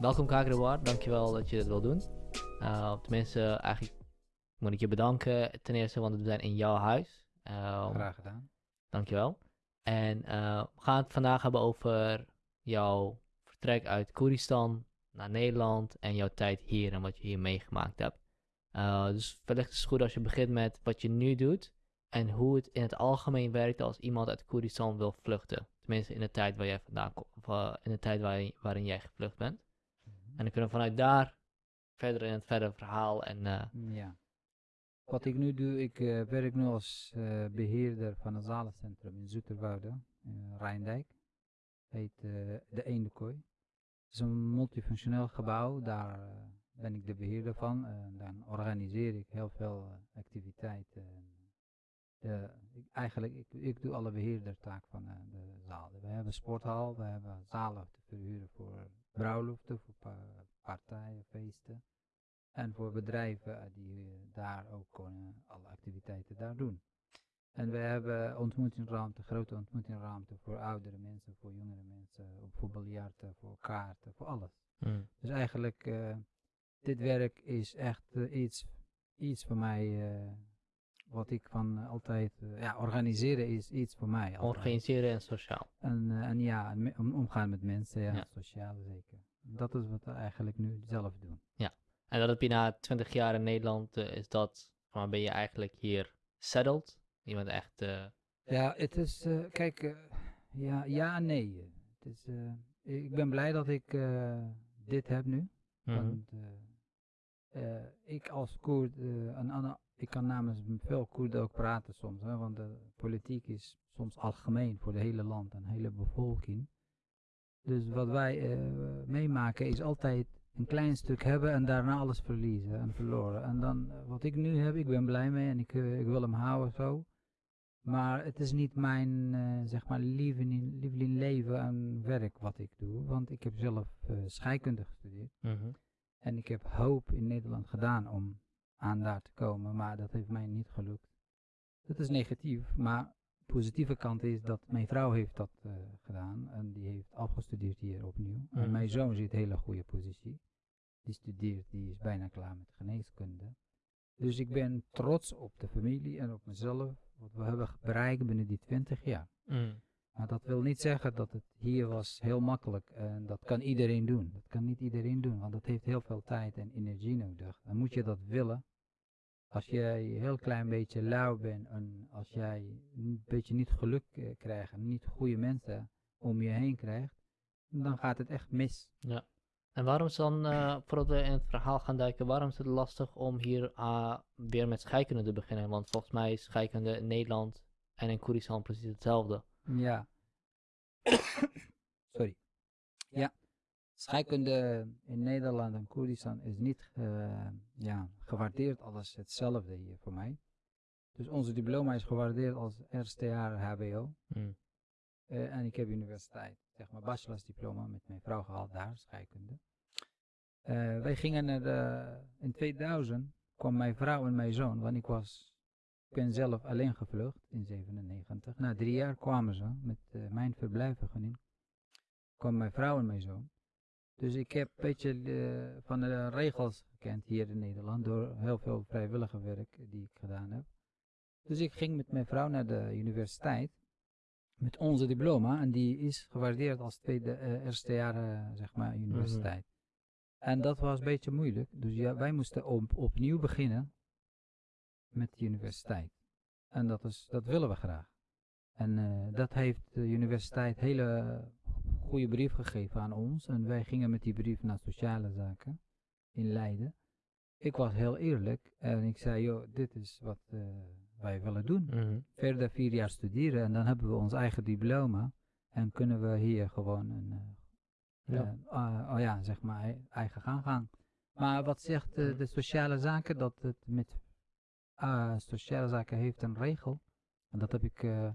welkom Kagrewaar, dankjewel dat je dit wil doen. Uh, tenminste, eigenlijk moet ik je bedanken ten eerste, want we zijn in jouw huis. Uh, Graag gedaan. Dankjewel. En uh, we gaan het vandaag hebben over jouw vertrek uit Koeristan naar Nederland en jouw tijd hier en wat je hier meegemaakt hebt. Uh, dus wellicht is het goed als je begint met wat je nu doet en hoe het in het algemeen werkt als iemand uit Koeristan wil vluchten. Tenminste in de tijd waar jij vandaan komt, of in de tijd waarin, waarin jij gevlucht bent. En dan kunnen we vanuit daar verder in het verdere verhaal en... Uh, ja. Wat ik nu doe, ik uh, werk nu als uh, beheerder van een zalencentrum in Zoeterwoude, in Rijndijk. Heet de Eendekooi. Het is een multifunctioneel gebouw, daar ben ik de beheerder van. Dan organiseer ik heel veel activiteiten de, ik, eigenlijk, ik, ik doe alle beheerdertaak van de zaal. We hebben een sporthal, we hebben zalen te verhuren voor bruiloften, voor pa partijen, feesten. En voor bedrijven uh, die uh, daar ook kunnen alle activiteiten daar doen. En we hebben ontmoetingsruimte, grote ontmoetingsruimte voor oudere mensen, voor jongere mensen, voor biljarten, voor kaarten, voor alles. Mm. Dus eigenlijk, dit werk is echt iets, iets voor mij wat ik van altijd, uh, ja, organiseren is iets voor mij. Altijd. Organiseren en sociaal. En, uh, en ja, om, omgaan met mensen, ja, ja, sociaal zeker. Dat is wat we eigenlijk nu zelf doen. Ja, en dat heb je na 20 jaar in Nederland, is dat, van ben je eigenlijk hier settled? Je bent echt... Ja, het is, kijk, ja, ja en nee. Het is, ik ben blij dat ik dit heb nu. Mm -hmm. Want ik als Koerd, een ander ik kan namens veel Koerden ook praten soms, hè, want de politiek is soms algemeen voor de hele land en de hele bevolking. Dus wat wij uh, meemaken is altijd een klein stuk hebben en daarna alles verliezen en verloren. En dan, uh, wat ik nu heb, ik ben blij mee en ik, uh, ik wil hem houden zo. Maar het is niet mijn, zeg maar, lieveling, lieveling leven en werk wat ik doe. Want ik heb zelf scheikunde gestudeerd. -hmm. En ik heb hoop in Nederland gedaan om aan daar te komen, maar dat heeft mij niet gelukt. Dat is negatief, maar de positieve kant is dat mijn vrouw heeft dat uh, gedaan en die heeft afgestudeerd hier opnieuw. Mm. En mijn zoon zit in een hele goede positie. Die studeert, die is bijna klaar met geneeskunde. Dus ik ben trots op de familie en op mezelf, wat we hebben bereikt binnen die 20 jaar. Mm. Maar dat wil niet zeggen dat het hier was heel makkelijk en dat kan iedereen doen. Dat kan niet iedereen doen, want dat heeft heel veel tijd en energie nodig. Dan moet je dat willen. Als jij een heel klein beetje lauw bent en als jij een beetje niet geluk uh, krijgt en niet goede mensen om je heen krijgt, dan gaat het echt mis. Ja. En waarom is dan, uh, voordat we in het verhaal gaan duiken, waarom is het lastig om hier uh, weer met scheikunde te beginnen? Want volgens mij is scheikunde in Nederland en in Koeristan precies hetzelfde. Ja. Sorry. Ja. Scheikunde in Nederland en Koerdistan is niet uh, ja, gewaardeerd als hetzelfde hier voor mij. Dus onze diploma is gewaardeerd als jaar HBO. Mm. Uh, en ik heb universiteit, zeg maar bachelorsdiploma met mijn vrouw gehaald daar, scheikunde. Uh, wij gingen naar de, in 2000 kwam mijn vrouw en mijn zoon, want ik was ik ben zelf alleen gevlucht in 97. Na drie jaar kwamen ze met uh, mijn verblijfvergunning. kwam mijn vrouw en mijn zoon. Dus ik heb een beetje uh, van de regels gekend hier in Nederland door heel veel vrijwillige werk die ik gedaan heb. Dus ik ging met mijn vrouw naar de universiteit met onze diploma en die is gewaardeerd als tweede, uh, eerste jaar zeg maar universiteit. Mm -hmm. En dat was een beetje moeilijk, dus ja, wij moesten op, opnieuw beginnen met de universiteit. En dat, is, dat willen we graag. En uh, dat heeft de universiteit hele goede brief gegeven aan ons. En wij gingen met die brief naar sociale zaken in Leiden. Ik was heel eerlijk en ik zei, joh, dit is wat uh, wij willen doen. Mm -hmm. Verder vier jaar studeren en dan hebben we ons eigen diploma. En kunnen we hier gewoon een, uh, ja. Uh, oh ja, zeg maar, eigen gang gaan. Maar wat zegt de sociale zaken? Dat het met uh, sociale zaken heeft een regel. En dat heb ik uh,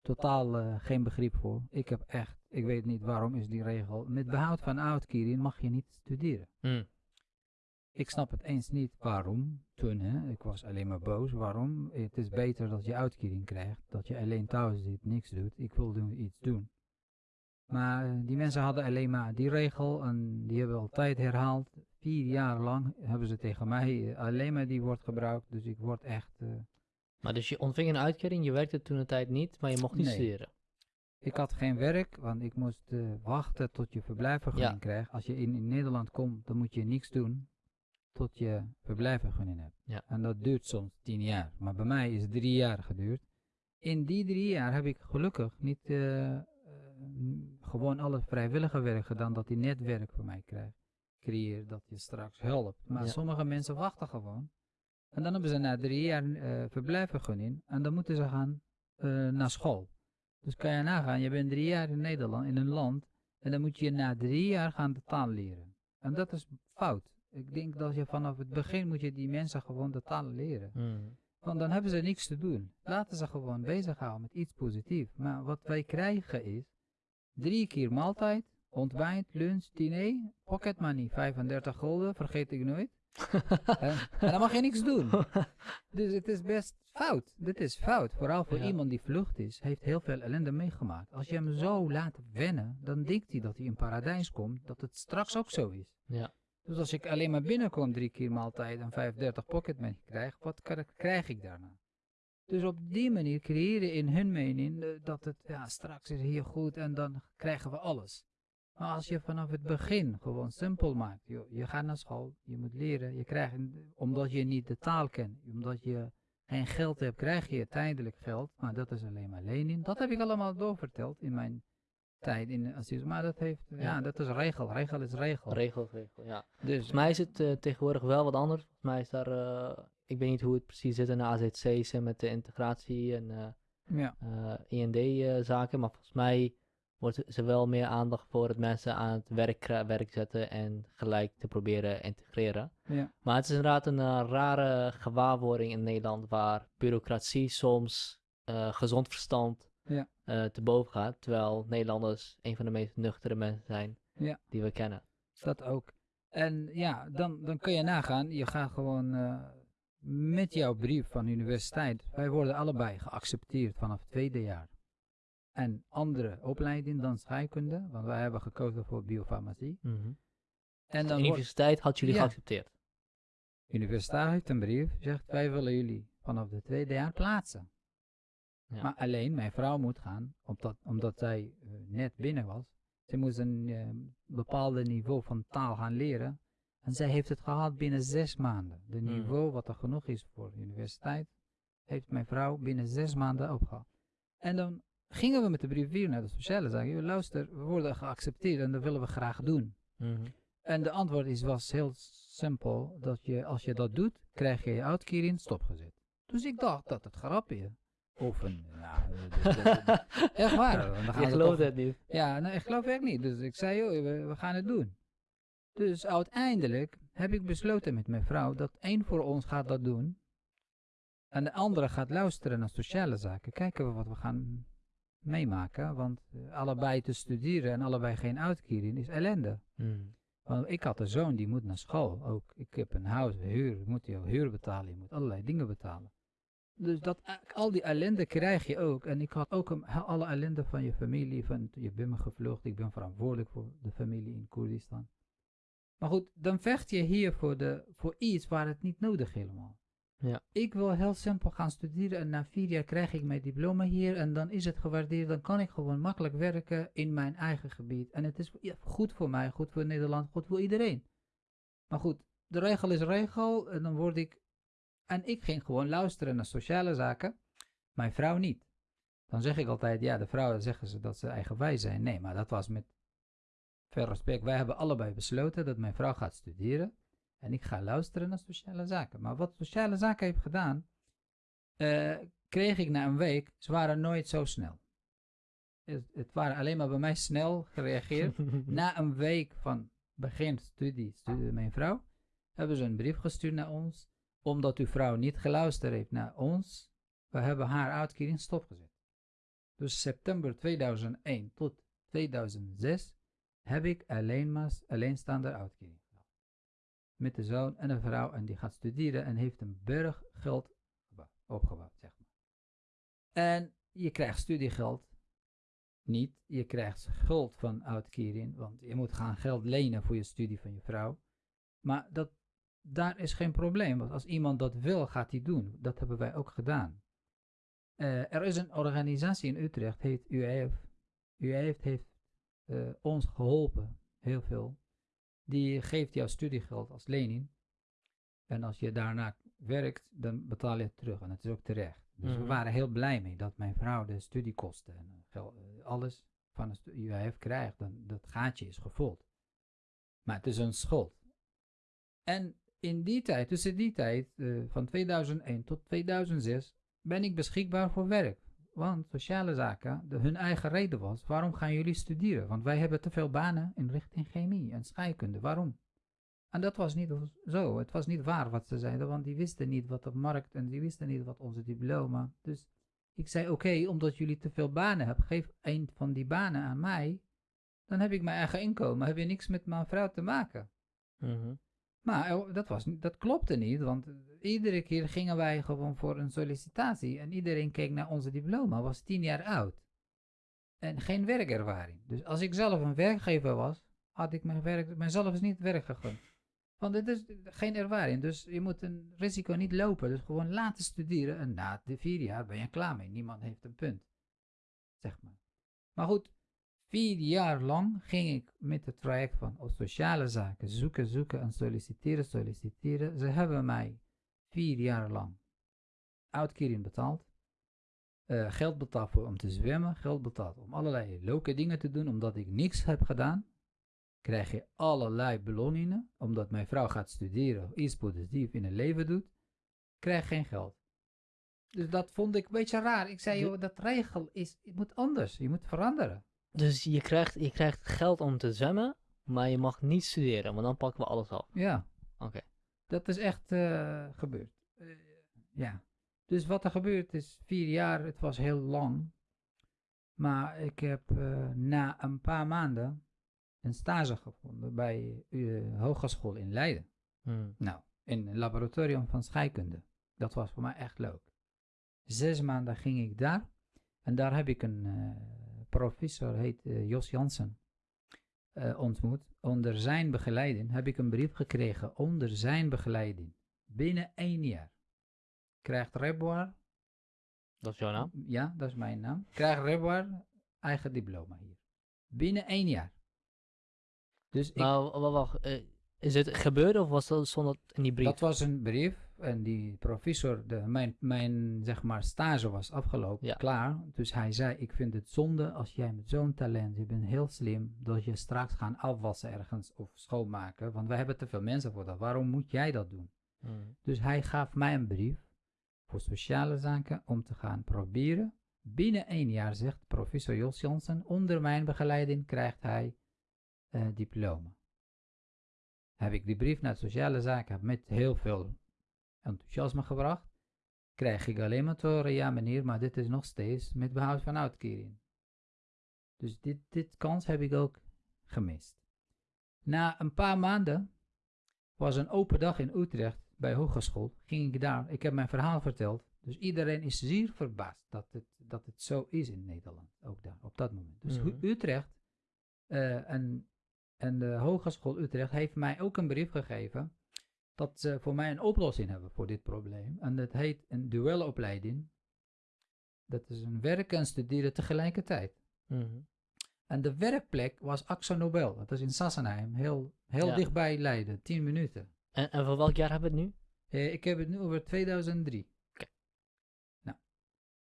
totaal uh, geen begrip voor. Ik heb echt, ik weet niet waarom is die regel. Met behoud van uitkering mag je niet studeren. Mm. Ik snap het eens niet waarom. Toen, hè, ik was alleen maar boos. Waarom? Het is beter dat je uitkering krijgt. Dat je alleen thuis zit, niks doet. Ik wil doen, iets doen. Maar eh, die mensen hadden alleen maar die regel en die hebben altijd herhaald. Vier jaar lang hebben ze tegen mij eh, alleen maar die wordt gebruikt. Dus ik word echt... eh, Maar dus je ontving een uitkering, je werkte toen een tijd niet, maar je mocht niet Nee. studeren. ik had geen werk, want ik moest eh, wachten tot je verblijfvergunning Ja. krijgt. Als je in, in Nederland komt, dan moet je niks doen tot je verblijfvergunning hebt. Ja. En dat duurt soms tien jaar. Maar bij mij is het drie jaar geduurd. In die drie jaar heb ik gelukkig niet n- gewoon al het vrijwillige werk gedaan dat die netwerk voor mij krijgt. Creëer dat je straks helpt. Maar Ja. sommige mensen wachten gewoon. En dan hebben ze na drie jaar eh verblijfvergunning en dan moeten ze gaan eh, naar school. Dus kan je nagaan, je bent drie jaar in Nederland, in een land, en dan moet je na drie jaar gaan de taal leren. En dat is fout. Ik denk dat je vanaf het begin moet je die mensen gewoon de taal leren. Hmm. Want dan hebben ze niks te doen. Laten ze gewoon bezighouden met iets positiefs. Maar wat wij krijgen is drie keer maaltijd, ontbijt, lunch, diner, pocket money, 35 gulden, vergeet ik nooit. en, en dan mag je niks doen. Dus het is best fout. Dit is fout. Vooral voor Ja. iemand die vlucht is, heeft heel veel ellende meegemaakt. Als je hem zo laat wennen, dan denkt hij dat hij in paradijs komt, dat het straks ook zo is. Ja. Dus als ik alleen maar binnenkom drie keer maaltijd en 35 pocket money krijg, wat krijg ik daarna? Dus op die manier creëren in hun mening eh, dat het ja, straks is hier goed en dan krijgen we alles. Maar als je vanaf het begin gewoon simpel maakt, joh, je gaat naar school, je moet leren, je krijgt, omdat je niet de taal kent, omdat je geen geld hebt, krijg je tijdelijk geld, maar dat is alleen maar lening. Dat heb ik allemaal doorverteld in mijn tijd in asiel. Maar dat heeft, ja, Ja. dat is regel, regel is regel. Regel, regel, ja. Dus Volgens mij is het eh, tegenwoordig wel wat anders. Volgens mij is daar, eh, ik weet niet hoe het precies zit in de AZC's en met de integratie en eh, ja. IND-zaken, maar volgens mij wordt er wel meer aandacht voor het mensen aan het werk, werk zetten en gelijk te proberen integreren. Ja. Maar het is inderdaad een eh, rare gewaarwording in Nederland waar bureaucratie soms eh, gezond verstand Ja. eh, te boven gaat, terwijl Nederlanders een van de meest nuchtere mensen zijn Ja. die we kennen. Dat ook. En ja, dan, dan kun je nagaan, je gaat gewoon met jouw brief van de universiteit. Wij worden allebei geaccepteerd vanaf het tweede jaar. En andere opleiding dan scheikunde, want wij hebben gekozen voor biofarmacie. Mhm. En De dan wordt universiteit had jullie Ja. geaccepteerd. de universiteit heeft een brief, zegt wij willen jullie vanaf het tweede jaar plaatsen. Ja. Maar alleen mijn vrouw moet gaan, omdat, omdat zij eh, net binnen was. Ze moest een eh, bepaalde niveau van taal gaan leren. En zij heeft het gehad binnen zes maanden. De Hmm. niveau wat er genoeg is voor de universiteit, heeft mijn vrouw binnen zes maanden opgehaald. En dan gingen we met de brief weer naar de sociale zaken. "Joh, Luister, we worden geaccepteerd en dat willen we graag doen. Mhm. En de antwoord is, was heel simpel, dat je, als je dat doet, krijg je je uitkering stopgezet. Dus ik dacht dat het grapje. Of een, ja, echt waar. dan gaan Je toch- het niet. Ja, nee, ik geloof echt niet. Dus ik zei, joh, we, we gaan het doen. Dus uiteindelijk heb ik besloten met mijn vrouw dat één voor ons gaat dat doen. En de andere gaat luisteren naar sociale zaken. Kijken we wat we gaan meemaken. Want eh, allebei te studeren en allebei geen uitkering is ellende. Mhm. Want ik had een zoon die moet naar school ook. Ik heb een huis, huur, je moet je huur betalen, je moet allerlei dingen betalen. Dus dat, al die ellende krijg je ook. En ik had ook een, alle ellende van je familie, van je bent me gevlucht, ik ben verantwoordelijk voor de familie in Koerdistan. Maar goed, dan vecht je hier voor, de, voor iets waar het niet nodig helemaal. Ja. Ik wil heel simpel gaan studeren en na vier jaar krijg ik mijn diploma hier en dan is het gewaardeerd. Dan kan ik gewoon makkelijk werken in mijn eigen gebied. En het is goed voor mij, goed voor Nederland, goed voor iedereen. Maar goed, de regel is regel en dan word ik... En ik ging gewoon luisteren naar sociale zaken, mijn vrouw niet. Dan zeg ik altijd, ja, de vrouwen zeggen ze dat ze eigenwijs zijn. Nee, maar dat was met veel respect. Wij hebben allebei besloten dat mijn vrouw gaat studeren. En ik ga luisteren naar sociale zaken. Maar wat sociale zaken heeft gedaan, eh, kreeg ik na een week, ze waren nooit zo snel. Het, het waren alleen maar bij mij snel gereageerd. na een week van begin studie, studeerde mijn vrouw, hebben ze een brief gestuurd naar ons, omdat uw vrouw niet geluisterd heeft naar ons. We hebben haar uitkering stopgezet. Dus september 2001 tot 2006 heb ik alleen maar alleenstaande uitkering. Met de zoon en een vrouw en die gaat studeren en heeft een berg geld gebouwd- opgebouwd, zeg maar. En je krijgt studiegeld niet. Je krijgt schuld van uitkering, want je moet gaan geld lenen voor je studie van je vrouw. Maar dat, daar is geen probleem, want als iemand dat wil, gaat hij doen. Dat hebben wij ook gedaan. Eh, er is een organisatie in Utrecht, heet UEF. UEF heeft eh, ons geholpen, heel veel. Die geeft jou studiegeld als lening. En als je daarna werkt, dan betaal je het terug. En dat is ook terecht. Dus we Mhm. waren heel blij mee dat mijn vrouw de studiekosten en eh, eh, alles van de UIF krijgt. Dan, dat gaatje is gevuld. Maar het is een schuld. En in die tijd, tussen die tijd, eh, van 2001 tot 2006, ben ik beschikbaar voor werk. Want sociale zaken, de, hun eigen reden was, waarom gaan jullie studeren? Want wij hebben te veel banen in richting chemie en scheikunde. Waarom? En dat was niet zo. Het was niet waar wat ze zeiden, want die wisten niet wat op markt en die wisten niet wat onze diploma. Dus ik zei: Oké, omdat jullie te veel banen hebben, geef een van die banen aan mij. Dan heb ik mijn eigen inkomen. Heb je niks met mijn vrouw te maken. Mhm. Maar eh, dat, was, dat klopte niet, want eh, iedere keer gingen wij gewoon voor een sollicitatie en iedereen keek naar onze diploma, was tien jaar oud. En geen werkervaring. Dus als ik zelf een werkgever was, had ik mijn werk, mijzelf niet werk gegund. Want dit is geen ervaring, dus je moet een risico niet lopen. Dus gewoon laten studeren en na de vier jaar ben je klaar mee. Niemand heeft een punt, zeg maar. Maar goed, vier jaar lang ging ik met het traject van sociale zaken zoeken, zoeken en solliciteren, solliciteren. Ze hebben mij vier jaar lang uitkering betaald. eh, geld betaald voor om te zwemmen, geld betaald om allerlei leuke dingen te doen, omdat ik niks heb gedaan. Krijg je allerlei beloningen, omdat mijn vrouw gaat studeren, iets positief in het leven doet, krijg geen geld. Dus dat vond ik een beetje raar. Ik zei, joh, dat regel is, het moet anders, je moet veranderen. Dus je krijgt, je krijgt geld om te zwemmen, maar je mag niet studeren, want dan pakken we alles af. Ja. Oké. Dat is echt eh, gebeurd. Eh, ja. Dus wat er gebeurd is, vier jaar, het was heel lang. Maar ik heb eh, na een paar maanden een stage gevonden bij de hogeschool in Leiden. Hmm. Nou, in een laboratorium van scheikunde. Dat was voor mij echt leuk. Zes maanden ging ik daar. En daar heb ik een professor, heet eh, Jos Jansen, eh, ontmoet. Onder zijn begeleiding heb ik een brief gekregen. Onder zijn begeleiding. Binnen één jaar. Krijgt Reboir, Dat is jouw naam? ja, dat is mijn naam. Krijgt Reboir eigen diploma hier. Binnen één jaar. Dus ik wa- wa- wacht, eh, is het gebeurd of was dat stond dat in die brief? Dat was een brief en die professor, de, mijn, mijn zeg maar stage was afgelopen, Ja. klaar. Dus hij zei, ik vind het zonde als jij met zo'n talent, je bent heel slim, dat je straks gaan afwassen ergens of schoonmaken. Want wij hebben te veel mensen voor dat. Waarom moet jij dat doen? Hmm. Dus hij gaf mij een brief voor sociale zaken om te gaan proberen. Binnen één jaar, zegt professor Jos Jansen, onder mijn begeleiding krijgt hij eh, diploma. Heb ik die brief naar sociale zaken met heel veel enthousiasme gebracht. Krijg ik alleen maar te horen, ja meneer, maar dit is nog steeds met behoud van uitkering. Dus dit, dit kans heb ik ook gemist. Na een paar maanden was een open dag in Utrecht bij hogeschool. Ging ik daar, ik heb mijn verhaal verteld. Dus iedereen is zeer verbaasd dat het, dat het zo is in Nederland, ook daar, op dat moment. Dus Mhm. Utrecht eh, en, en de Hogeschool Utrecht heeft mij ook een brief gegeven dat ze voor mij een oplossing hebben voor dit probleem. En dat heet een duelopleiding. Dat is een werken en studeren tegelijkertijd. Mhm. En de werkplek was Axo Nobel. Dat is in Sassenheim, heel, heel Ja. dichtbij Leiden, 10 minuten. En, en voor welk jaar hebben we het nu? Eh, ik heb het nu over 2003. Oké. Nou,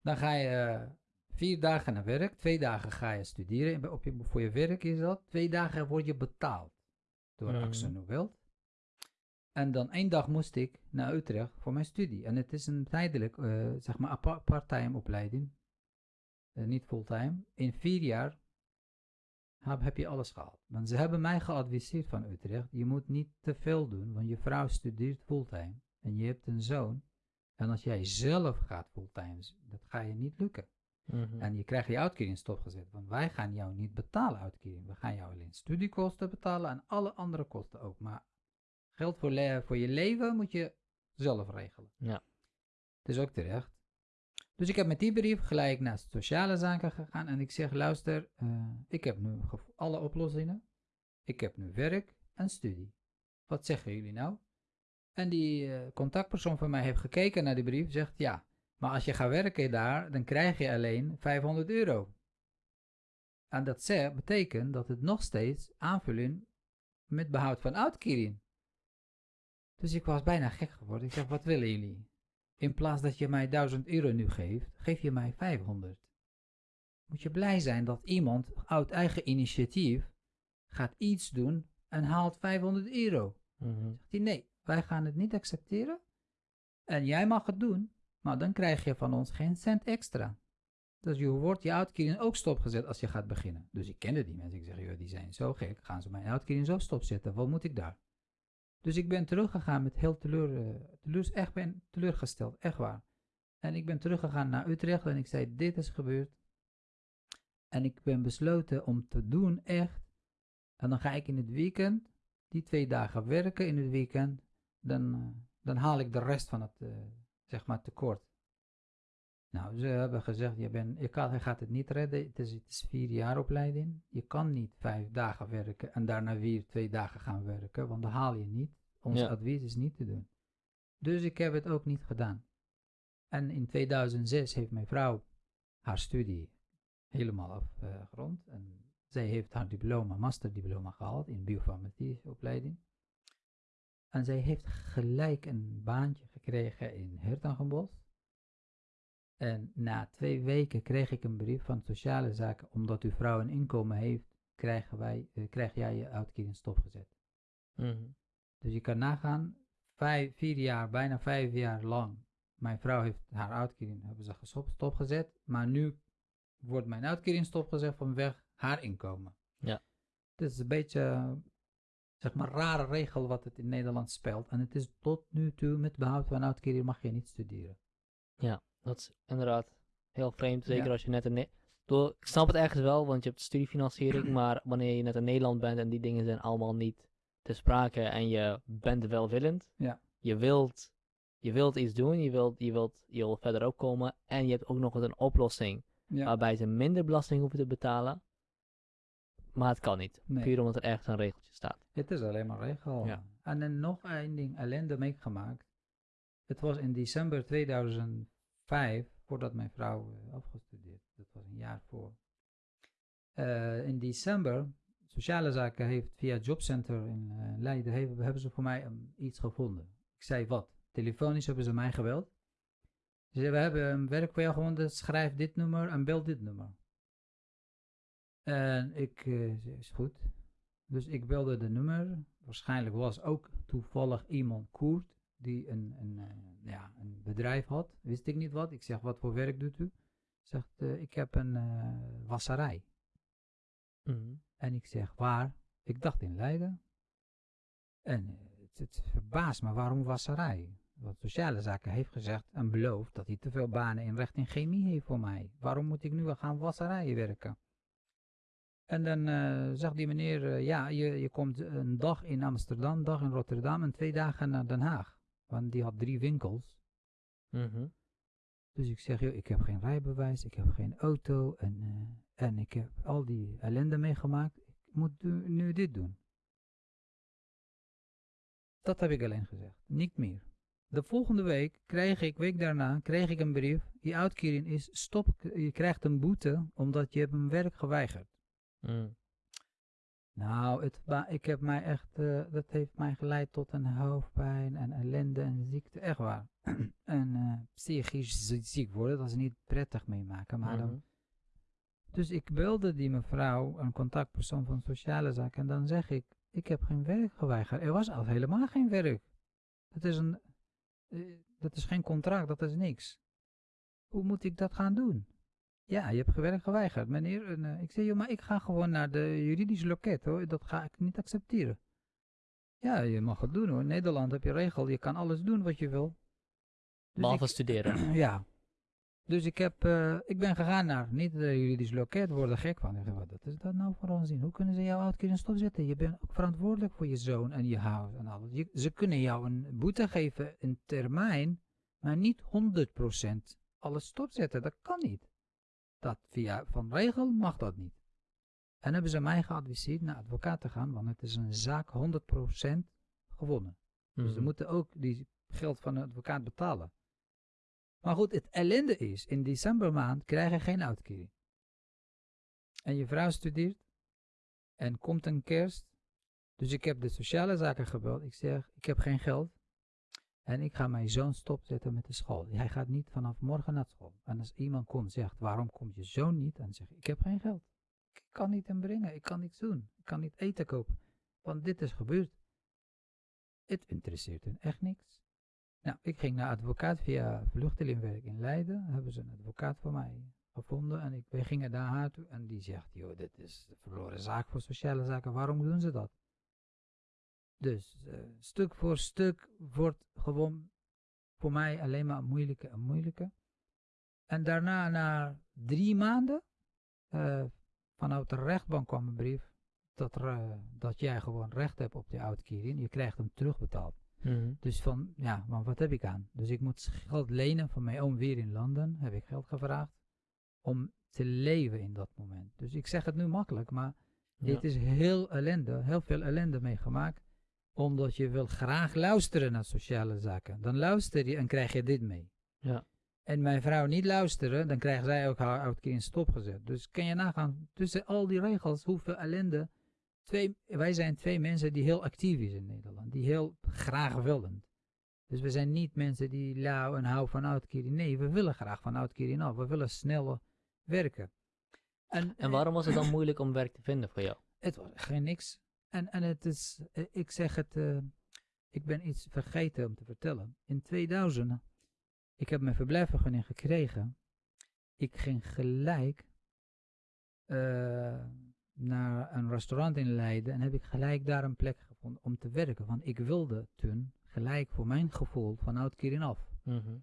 dan ga je eh, vier dagen naar werk, twee dagen ga je studeren. Op je, voor je werk is dat. Twee dagen word je betaald door. Axo Nobel. En dan één dag moest ik naar Utrecht voor mijn studie. En het is een tijdelijk, eh, zeg maar, part-time opleiding. Eh, niet fulltime. In vier jaar heb, heb je alles gehaald. Want ze hebben mij geadviseerd van Utrecht, je moet niet te veel doen, want je vrouw studeert fulltime en je hebt een zoon. En als jij zelf gaat fulltime, dat ga je niet lukken. Mhm. En je krijgt je uitkering stopgezet, want wij gaan jou niet betalen uitkering. We gaan jou alleen studiekosten betalen en alle andere kosten ook. Maar geld voor, le- voor je leven moet je zelf regelen. Ja. Het is ook terecht. Dus ik heb met die brief gelijk naar sociale zaken gegaan en ik zeg, luister, eh, ik heb nu alle oplossingen. Ik heb nu werk en studie. Wat zeggen jullie nou? En die eh, contactpersoon van mij heeft gekeken naar die brief, zegt ja, maar als je gaat werken daar, dan krijg je alleen 500 euro. En dat zegt, betekent dat het nog steeds aanvulling met behoud van uitkering. Dus ik was bijna gek geworden. Ik zeg, wat willen jullie? In plaats dat je mij 1000 euro nu geeft, geef je mij 500. Moet je blij zijn dat iemand uit eigen initiatief gaat iets doen en haalt 500 euro. Mhm. Zegt hij, nee, wij gaan het niet accepteren. En jij mag het doen, maar dan krijg je van ons geen cent extra. Dus je wordt je uitkering ook stopgezet als je gaat beginnen. Dus ik kende die mensen. Ik zeg, joh, die zijn zo gek. Gaan ze mijn uitkering zo stopzetten? Wat moet ik daar? Dus ik ben teruggegaan met heel teleur, eh, teleur, echt ben teleurgesteld, echt waar. En ik ben teruggegaan naar Utrecht en ik zei, dit is gebeurd. En ik ben besloten om te doen, echt. En dan ga ik in het weekend, die twee dagen werken in het weekend. Dan, eh, dan haal ik de rest van het, eh, zeg maar, tekort. Nou, ze hebben gezegd, je, bent, je, kan, je gaat het niet redden. Het is, het is vier jaar opleiding. Je kan niet vijf dagen werken en daarna weer twee dagen gaan werken, want dan haal je niet. Ons Ja. advies is niet te doen. Dus ik heb het ook niet gedaan. En in 2006 heeft mijn vrouw haar studie helemaal afgerond. en zij heeft haar diploma, masterdiploma gehaald in biofarmacie opleiding. En zij heeft gelijk een baantje gekregen in Hertangenbos. En na twee weken kreeg ik een brief van sociale zaken, omdat uw vrouw een inkomen heeft, krijgen wij, eh, krijg jij je uitkering stopgezet. Mhm. Dus je kan nagaan, vijf, vier jaar, bijna vijf jaar lang. Mijn vrouw heeft haar uitkering, hebben ze stopgezet. Maar nu wordt mijn uitkering stopgezet vanwege haar inkomen. Ja. Het is een beetje, zeg maar, rare regel wat het in Nederland speelt. En het is tot nu toe, met behoud van uitkering mag je niet studeren. Dat is inderdaad heel vreemd. Zeker Ja. als je net in... Ne- Door, ik snap het ergens wel, want je hebt studiefinanciering. maar wanneer je net in Nederland bent en die dingen zijn allemaal niet te sprake. En je bent welwillend. Ja. Je wilt, je wilt iets doen. Je wilt, je, wilt, je wilt verder opkomen. En je hebt ook nog eens een oplossing. Ja, Waarbij ze minder belasting hoeven te betalen. Maar het kan niet. Nee. Puur omdat er ergens een regeltje staat. het is alleen maar regel. Ja. En dan nog één ding, ellende meegemaakt. Het was in december 2005, voordat mijn vrouw eh, afgestudeerd. Dat was een jaar voor. Eh, in december, sociale zaken heeft via jobcenter in eh, Leiden, hebben, hebben ze voor mij um, iets gevonden. Ik zei wat? Telefonisch hebben ze mij gebeld. Ze zeiden, we hebben een werk voor jou gevonden, schrijf dit nummer en bel dit nummer. En ik eh, is goed. Dus ik belde de nummer. Waarschijnlijk was ook toevallig iemand Koert die een, een, eh, ja, een bedrijf had. Wist ik niet wat. Ik zeg, wat voor werk doet u? Zegt, eh, ik heb een wasserij. Mhm. En ik zeg, waar? Ik dacht in Leiden. En het, het verbaast me, waarom wasserij? Want Sociale Zaken heeft gezegd en beloofd dat hij te veel banen in recht en chemie heeft voor mij. Waarom moet ik nu gaan wasserijen werken? En dan eh, zegt die meneer, eh, ja, je, je komt een dag in Amsterdam, een dag in Rotterdam en twee dagen naar Den Haag. Want die had drie winkels. Mhm. Dus ik zeg, joh, ik heb geen rijbewijs, ik heb geen auto en, eh, en ik heb al die ellende meegemaakt. Ik moet nu, dit doen. Dat heb ik alleen gezegd, niet meer. De volgende week krijg ik, week daarna, kreeg ik een brief. Je uitkering is stop, je krijgt een boete omdat je hebt een werk geweigerd. Mhm. Nou, het, ik heb mij echt, eh, dat heeft mij geleid tot een hoofdpijn en ellende en ziekte, echt waar. en eh, psychisch zie- ziek worden, dat is niet prettig meemaken. Maar dan, Mhm. dus ik belde die mevrouw, een contactpersoon van sociale zaken, en dan zeg ik, ik heb geen werk geweigerd. Er was al helemaal geen werk. Dat is, een, eh, dat is geen contract, dat is niks. Hoe moet ik dat gaan doen? Ja, je hebt werk geweigerd, meneer. En, eh, ik zei, joh, maar ik ga gewoon naar de juridische loket, hoor. Dat ga ik niet accepteren. Ja, je mag het doen, hoor. In Nederland heb je regel, je kan alles doen wat je wil. Dus Behalve ik- studeren. ja. Dus ik, heb, eh, ik ben gegaan naar niet de juridisch loket, worden gek van. Ik wat is dat nou voor onzin? Hoe kunnen ze jouw uitkering stopzetten? Je bent ook verantwoordelijk voor je zoon en je huis en alles. Je- ze kunnen jou een boete geven in termijn, maar niet 100% alles stopzetten. Dat kan niet. Dat via van regel mag dat niet. En hebben ze mij geadviseerd naar advocaat te gaan, want het is een zaak 100% gewonnen. Dus ze Mhm. moeten ook die geld van de advocaat betalen. Maar goed, het ellende is, in decembermaand krijg je geen uitkering. En je vrouw studeert en komt een kerst. Dus ik heb de sociale zaken gebeld. Ik zeg, ik heb geen geld. En ik ga mijn zoon stopzetten met de school. Hij gaat niet vanaf morgen naar school. En als iemand komt en zegt, waarom komt je zoon niet? Dan zeg ik, heb geen geld. Ik kan niet hem brengen. Ik kan niets doen. Ik kan niet eten kopen. Want dit is gebeurd. Het interesseert hun echt niks. Nou, ik ging naar advocaat via vluchtelingenwerk in Leiden. Hebben ze een advocaat voor mij gevonden. En ik, wij gingen daar toe. En die zegt, joh, dit is een verloren zaak voor sociale zaken. Waarom doen ze dat? Dus eh, stuk voor stuk wordt gewoon voor mij alleen maar moeilijker en moeilijker. En daarna, na drie maanden, eh, vanuit de rechtbank kwam een brief dat, er, eh, dat jij gewoon recht hebt op die uitkering. Je krijgt hem terugbetaald. Mhm. Dus van, ja, maar wat heb ik aan? Dus ik moet geld lenen van mijn oom weer in Londen. Heb ik geld gevraagd om te leven in dat moment. Dus ik zeg het nu makkelijk, maar Ja. het is heel ellende, heel veel ellende meegemaakt. Omdat je wil graag luisteren naar sociale zaken. Dan luister je en krijg je dit mee. Ja. En mijn vrouw niet luisteren, dan krijgt zij ook haar uitkering stopgezet. Dus kan je nagaan, tussen al die regels, hoeveel ellende. Twee, wij zijn twee mensen die heel actief is in Nederland. Die heel graag willen. Dus we zijn niet mensen die lauw en hou van uitkering. Nee, we willen graag van uitkering af. We willen sneller werken. En, En waarom was het dan moeilijk om werk te vinden voor jou? het was geen niks. En, en het is, eh, ik zeg het, eh, ik ben iets vergeten om te vertellen. In 2000, ik heb mijn verblijfvergunning gekregen. Ik ging gelijk eh, naar een restaurant in Leiden en heb ik gelijk daar een plek gevonden om te werken. Want ik wilde toen gelijk voor mijn gevoel van uitkering af. Mhm.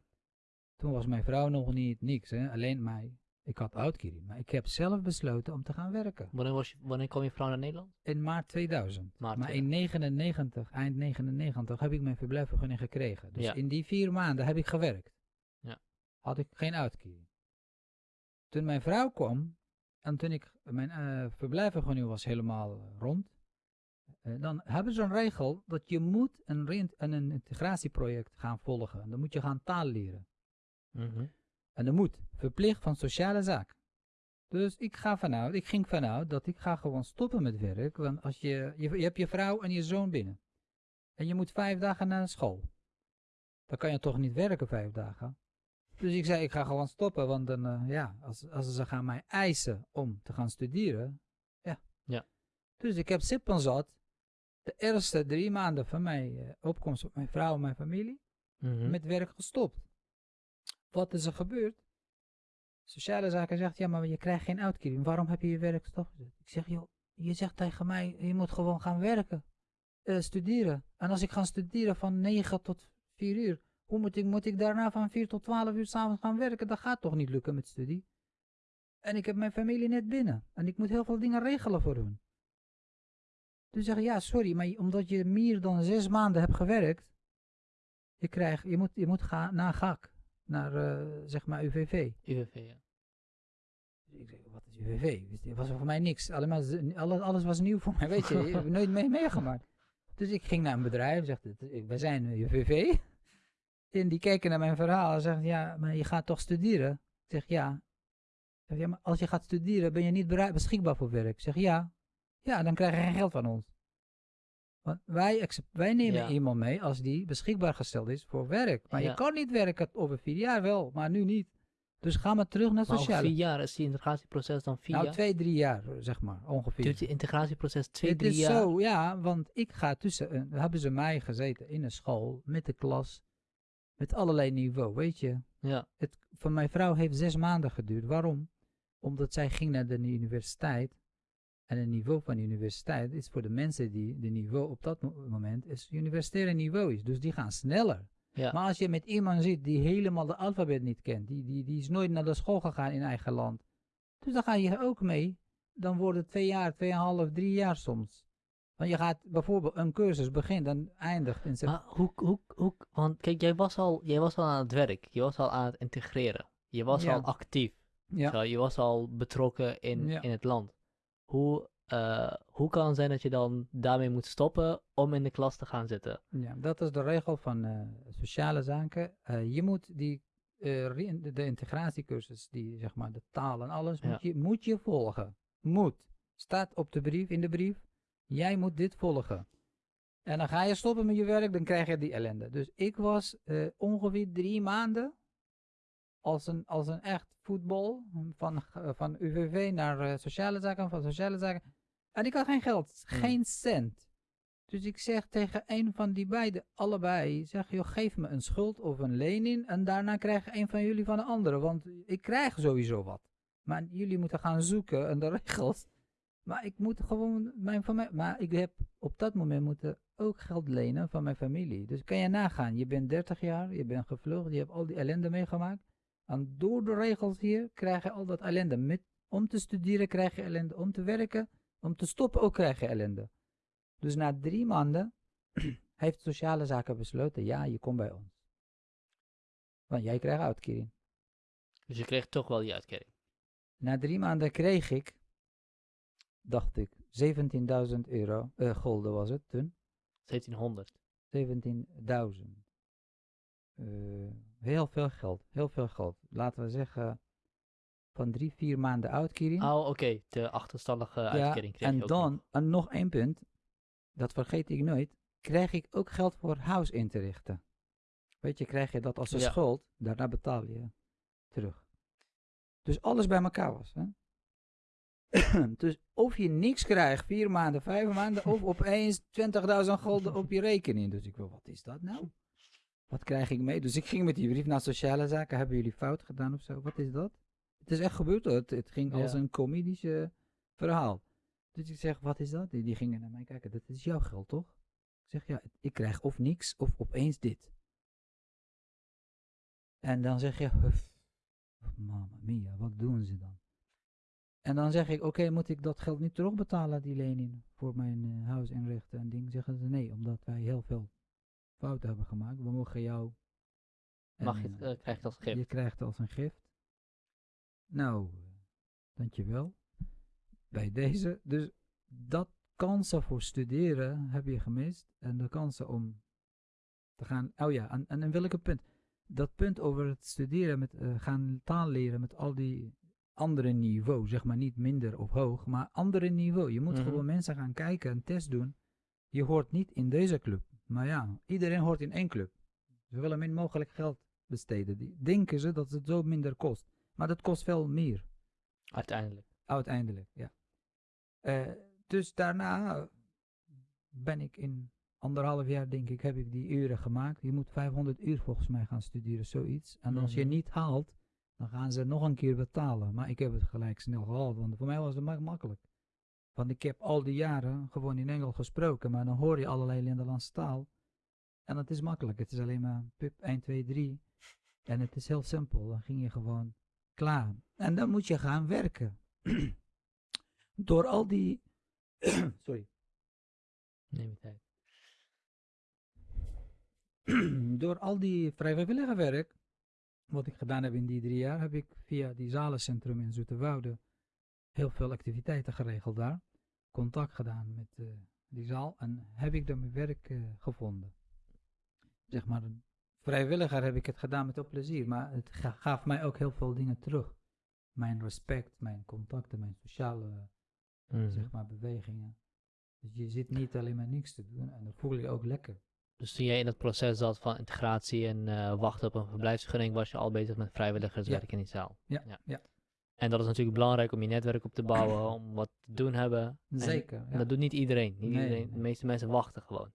Toen was mijn vrouw nog niet niks, hè? alleen mij. Ik had uitkering, maar ik heb zelf besloten om te gaan werken. Wanneer, was je, wanneer kwam je vrouw naar Nederland? In maart 2000. Maart maar in 99, eind 99, heb ik mijn verblijfvergunning gekregen. Dus Ja. in die vier maanden heb ik gewerkt. Ja. Had ik geen uitkering. Toen mijn vrouw kwam, en toen ik, mijn eh verblijfvergunning was helemaal eh, rond, eh, dan hebben ze een regel dat je moet een, een, een integratieproject gaan volgen. En dan moet je gaan taal leren. Mhm. En dat moet, verplicht van sociale zaak. Dus ik ga vanuit, ik ging vanuit dat ik ga gewoon stoppen met werk. Want als je, je, je hebt je vrouw en je zoon binnen. En je moet vijf dagen naar school. Dan kan je toch niet werken vijf dagen. Dus ik zei, ik ga gewoon stoppen. Want dan, eh, ja, als, als ze gaan mij eisen om te gaan studeren. Ja. Ja. Dus ik heb sippen zat. De eerste drie maanden van mijn eh, opkomst op mijn vrouw en mijn familie Mhm. met werk gestopt. Wat is er gebeurd? Sociale zaken zegt, ja, maar je krijgt geen uitkering. Waarom heb je je werk stopgezet? Ik zeg, joh, je zegt tegen mij, je moet gewoon gaan werken. eh, studeren. En als ik ga studeren van 9 tot 4 uur, hoe moet ik, moet ik daarna van 4 tot 12 uur s'avonds gaan werken? Dat gaat toch niet lukken met studie? En ik heb mijn familie net binnen. En ik moet heel veel dingen regelen voor hun. Dus zeg ja, sorry, maar omdat je meer dan zes maanden hebt gewerkt, je, krijgt, je, moet, je moet gaan naar GAK, naar eh, zeg maar UVV. UWV, ja. Dus ik zeg, wat is UVV? Het was voor mij niks. Allemaal, alles, alles was nieuw voor mij, weet je. Ik heb nooit mee meegemaakt. Dus ik ging naar een bedrijf en zegt, wij zijn UVV. En die kijken naar mijn verhaal en zeggen, ja, maar je gaat toch studeren? Ik zeg, ja. Ik zeg, ja, maar als je gaat studeren, ben je niet bereid, beschikbaar voor werk? Ik zeg, ja. Ja, dan krijg je geen geld van ons. Want wij, wij nemen Ja. iemand mee als die beschikbaar gesteld is voor werk. Maar Ja. je kan niet werken over vier jaar wel, maar nu niet. Dus ga maar terug naar sociale. vier jaar is die integratieproces dan vier Nou, jaar? twee, drie jaar, zeg maar, ongeveer. Duurt die integratieproces twee, het drie is jaar? zo, ja, want ik ga tussen, hebben ze mij gezeten in een school, met de klas, met allerlei niveau, weet je. Ja. Het, van mijn vrouw heeft zes maanden geduurd. Waarom? Omdat zij ging naar de universiteit. En het niveau van de universiteit is voor de mensen die de niveau op dat mo- moment is universitaire niveau is. Dus die gaan sneller. Ja. Maar als je met iemand zit die helemaal de alfabet niet kent, die, die, die is nooit naar de school gegaan in eigen land. Dus dan ga je ook mee. Dan wordt het twee jaar, tweeënhalf, drie jaar soms. Want je gaat bijvoorbeeld een cursus begint en eindigt in. Maar hoe, hoe, hoe, want kijk, jij was, al, jij was al aan het werk, je was al aan het integreren. Je was Ja. al actief. Ja. Zo, je was al betrokken in, Ja. in het land. Hoe, eh, hoe kan het zijn dat je dan daarmee moet stoppen om in de klas te gaan zitten? Ja, dat is de regel van eh, sociale zaken. Eh, je moet die, de, integratiecursus, die zeg maar de taal en alles, Ja. moet, je, moet je volgen. Moet. Staat op de brief, in de brief. Jij moet dit volgen. En dan ga je stoppen met je werk, dan krijg je die ellende. Dus ik was ongeveer drie maanden als een, als een echt voetbal van, eh, van UVV naar eh, sociale zaken, van sociale zaken. En ik had geen geld, Hmm. geen cent. Dus ik zeg tegen een van die beiden, allebei, zeg joh, geef me een schuld of een lening en daarna krijg een van jullie van de andere, want ik krijg sowieso wat. Maar jullie moeten gaan zoeken en de regels. Maar ik moet gewoon mijn familie, maar ik heb op dat moment moeten ook geld lenen van mijn familie. Dus kan je nagaan, je bent 30 jaar, je bent gevlucht, je hebt al die ellende meegemaakt. En door de regels hier krijg je al dat ellende. Met, om te studeren krijg je ellende, om te werken, om te stoppen ook krijg je ellende. Dus na drie maanden heeft sociale zaken besloten, ja, je komt bij ons. Want jij krijgt uitkering. Dus je kreeg toch wel die uitkering. Na drie maanden kreeg ik, dacht ik, 17.000 euro, eh, gulden was het toen. 1700. 17.000. Eh, heel veel geld, heel veel geld. Laten we zeggen, van drie, vier maanden uitkering. Oh, oké. De achterstallige uitkering kreeg en je ook dan, nog. en nog één punt, dat vergeet ik nooit, krijg ik ook geld voor huis in te richten. Weet je, krijg je dat als een Ja. schuld, daarna betaal je terug. Dus alles bij elkaar was. Hè? dus of je niks krijgt, vier maanden, vijf maanden, of opeens 20.000 gulden op je rekening. Dus ik wil, wat is dat nou? Wat krijg ik mee? Dus ik ging met die brief naar sociale zaken. Hebben jullie fout gedaan of zo? Wat is dat? Het is echt gebeurd hoor. Het, het ging als Ja. een comedische verhaal. Dus ik zeg, wat is dat? Die, die gingen naar mij kijken. Dat is jouw geld, toch? Ik zeg, ja, ik krijg of niks of opeens dit. En dan zeg je, "Huff, mamma mia, wat doen ze dan? En dan zeg ik, oké, moet ik dat geld niet terugbetalen, die lening, voor mijn eh, huis inrichten en ding? Zeggen ze, nee, omdat wij heel veel fouten hebben gemaakt. We mogen jou... en, Mag je, het, eh, eh, krijg je dat als gift. je krijgt als een gift. Nou, eh, dankjewel. Bij deze. Dus dat kansen voor studeren heb je gemist. En de kansen om te gaan. Oh ja, en, en in welke punt? Dat punt over het studeren, met eh, gaan taal leren met al die andere niveau. Zeg maar niet minder of hoog, maar andere niveau. Je moet Mhm. gewoon mensen gaan kijken, een test doen. Je hoort niet in deze club. Maar ja, iedereen hoort in één club. Ze willen min mogelijk geld besteden. Die denken ze dat het zo minder kost. Maar dat kost veel meer, Uiteindelijk. uiteindelijk. Ja. Eh, dus daarna ben ik in anderhalf jaar, denk ik, heb ik die uren gemaakt. Je moet 500 uur volgens mij gaan studeren, zoiets. En als je Mhm. niet haalt, dan gaan ze nog een keer betalen. Maar ik heb het gelijk snel gehaald, want voor mij was het mak- makkelijk. Want ik heb al die jaren gewoon in Engels gesproken, maar dan hoor je allerlei Nederlandse taal. En het is makkelijk, het is alleen maar pip 1, 2, 3. En het is heel simpel, dan ging je gewoon klaar. En dan moet je gaan werken. Door al die... Sorry. Neem je tijd. Door al die vrijwillige werk, wat ik gedaan heb in die drie jaar, heb ik via die zalencentrum in Zoeterwoude heel veel activiteiten geregeld daar. Contact gedaan met eh, die zaal en heb ik daar mijn werk eh, gevonden. Zeg maar, een vrijwilliger heb ik het gedaan met veel plezier, maar het ga- gaf mij ook heel veel dingen terug. Mijn respect, mijn contacten, mijn sociale Mhm. zeg maar, bewegingen. Dus je zit niet alleen maar niks te doen en dan voel je je ook lekker. Dus toen jij in dat proces zat van integratie en eh, wachten op een verblijfsvergunning, was je al bezig met vrijwilligerswerk in die zaal. Ja, ja. En dat is natuurlijk belangrijk om je netwerk op te bouwen, om wat te doen hebben. En Zeker. Ja. Dat doet niet iedereen. Niet Nee, iedereen. De nee. meeste mensen wachten gewoon.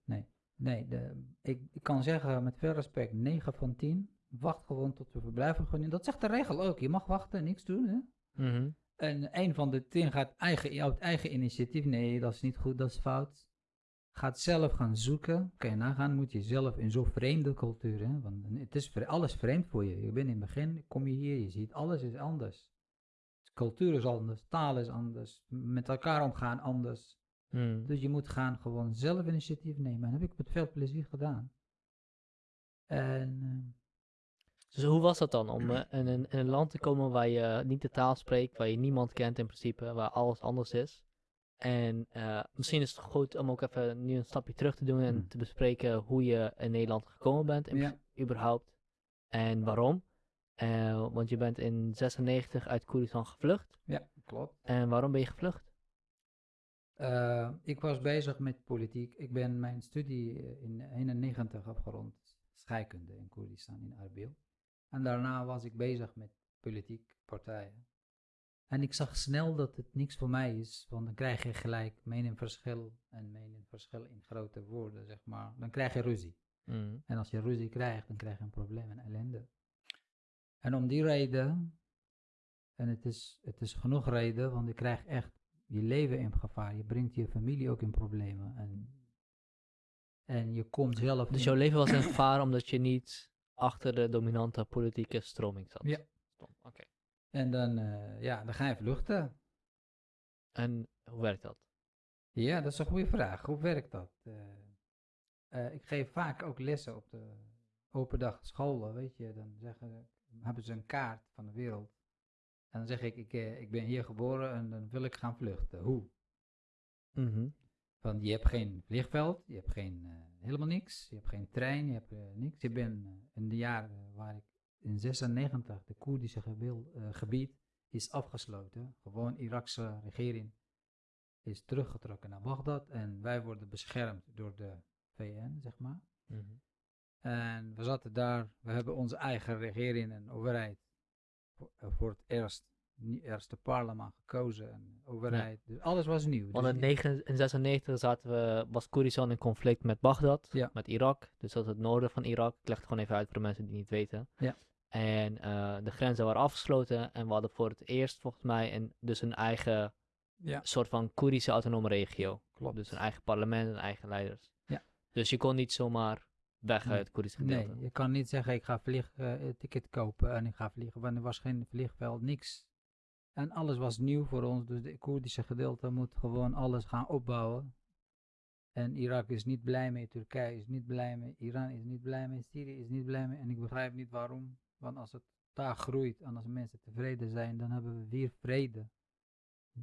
Nee, de, ik, ik kan zeggen met veel respect, 9 van 10 wacht gewoon tot de verblijfsvergunning. Dat zegt de regel ook. Je mag wachten, niks doen. Hè? Mhm. En een van de 10 gaat eigen, uit eigen initiatief. Nee, dat is niet goed, dat is fout. Gaat zelf gaan zoeken. Kan je nagaan, moet je zelf in zo'n vreemde cultuur. Hè? Want het is alles vreemd voor je. Je bent in het begin, kom je hier, je ziet alles is anders. Cultuur is anders, taal is anders, met elkaar omgaan anders. Mhm. Dus je moet gaan gewoon zelf initiatief nemen. En dat heb ik met veel plezier gedaan. En Dus hoe was dat dan om eh, in, een, in een land te komen waar je niet de taal spreekt, waar je niemand kent in principe, waar alles anders is? En eh, misschien is het goed om ook even nu een stapje terug te doen en Hmm. te bespreken hoe je in Nederland gekomen bent, in Ja. überhaupt. En waarom. Eh, want je bent in 96 uit Koerdistan gevlucht. Ja, klopt. En waarom ben je gevlucht? Eh, ik was bezig met politiek. Ik ben mijn studie eh, in 91 afgerond, scheikunde in Koerdistan, in Arbil. En daarna was ik bezig met politiek partijen. En ik zag snel dat het niks voor mij is, want dan krijg je gelijk meningsverschil en meningsverschil in grote woorden, zeg maar. Dan krijg je ruzie. Mm. En als je ruzie krijgt, dan krijg je een probleem en ellende. En om die reden, en het is, het is genoeg reden, want je krijgt echt je leven in gevaar. Je brengt je familie ook in problemen. En, en je komt zelf. Dus in- jouw leven was in gevaar omdat je niet achter de dominante politieke stroming zat? Ja. Oké. En dan, eh, ja, dan ga je vluchten. En hoe werkt dat? Ja, dat is een goede vraag. Hoe werkt dat? Eh, eh, ik geef vaak ook lessen op de open dag scholen, weet je. Dan zeggen, hebben ze een kaart van de wereld. En dan zeg ik, ik, eh, ik ben hier geboren en dan wil ik gaan vluchten. Hoe? Want je hebt geen vliegveld, je hebt geen, eh, helemaal niks, je hebt geen trein, je hebt eh, niks. Je bent in de jaren waar ik in 96 de Koerdische gebied, gebied is afgesloten. Gewoon Irakse regering is teruggetrokken naar Bagdad en wij worden beschermd door de VN, zeg maar. Mhm. En we zaten daar, we hebben onze eigen regering en overheid voor, eh, voor het eerst, eerste parlement gekozen en overheid. Dus alles was nieuw. Want Dus in, die- 9 in 96 zaten we, was Koerdistan in conflict met Bagdad, Ja. met Irak. Dus dat is het noorden van Irak. Ik leg het gewoon even uit voor de mensen die het niet weten. Ja. En eh, de grenzen waren afgesloten en we hadden voor het eerst volgens mij een, dus een eigen ja, soort van Koerdische autonome regio. klopt. Dus een eigen parlement en eigen leiders. Ja. Dus je kon niet zomaar weg Nee. uit het Koerdische gedeelte. Nee, je kan niet zeggen ik ga vlieg, eh, ticket kopen en ik ga vliegen, want er was geen vliegveld, niks. En alles was nieuw voor ons, dus de Koerdische gedeelte moet gewoon alles gaan opbouwen. En Irak is niet blij mee, Turkije is niet blij mee, Iran is niet blij mee, Syrië is niet blij mee. En ik begrijp niet waarom, want als het daar groeit en als mensen tevreden zijn, dan hebben we weer vrede.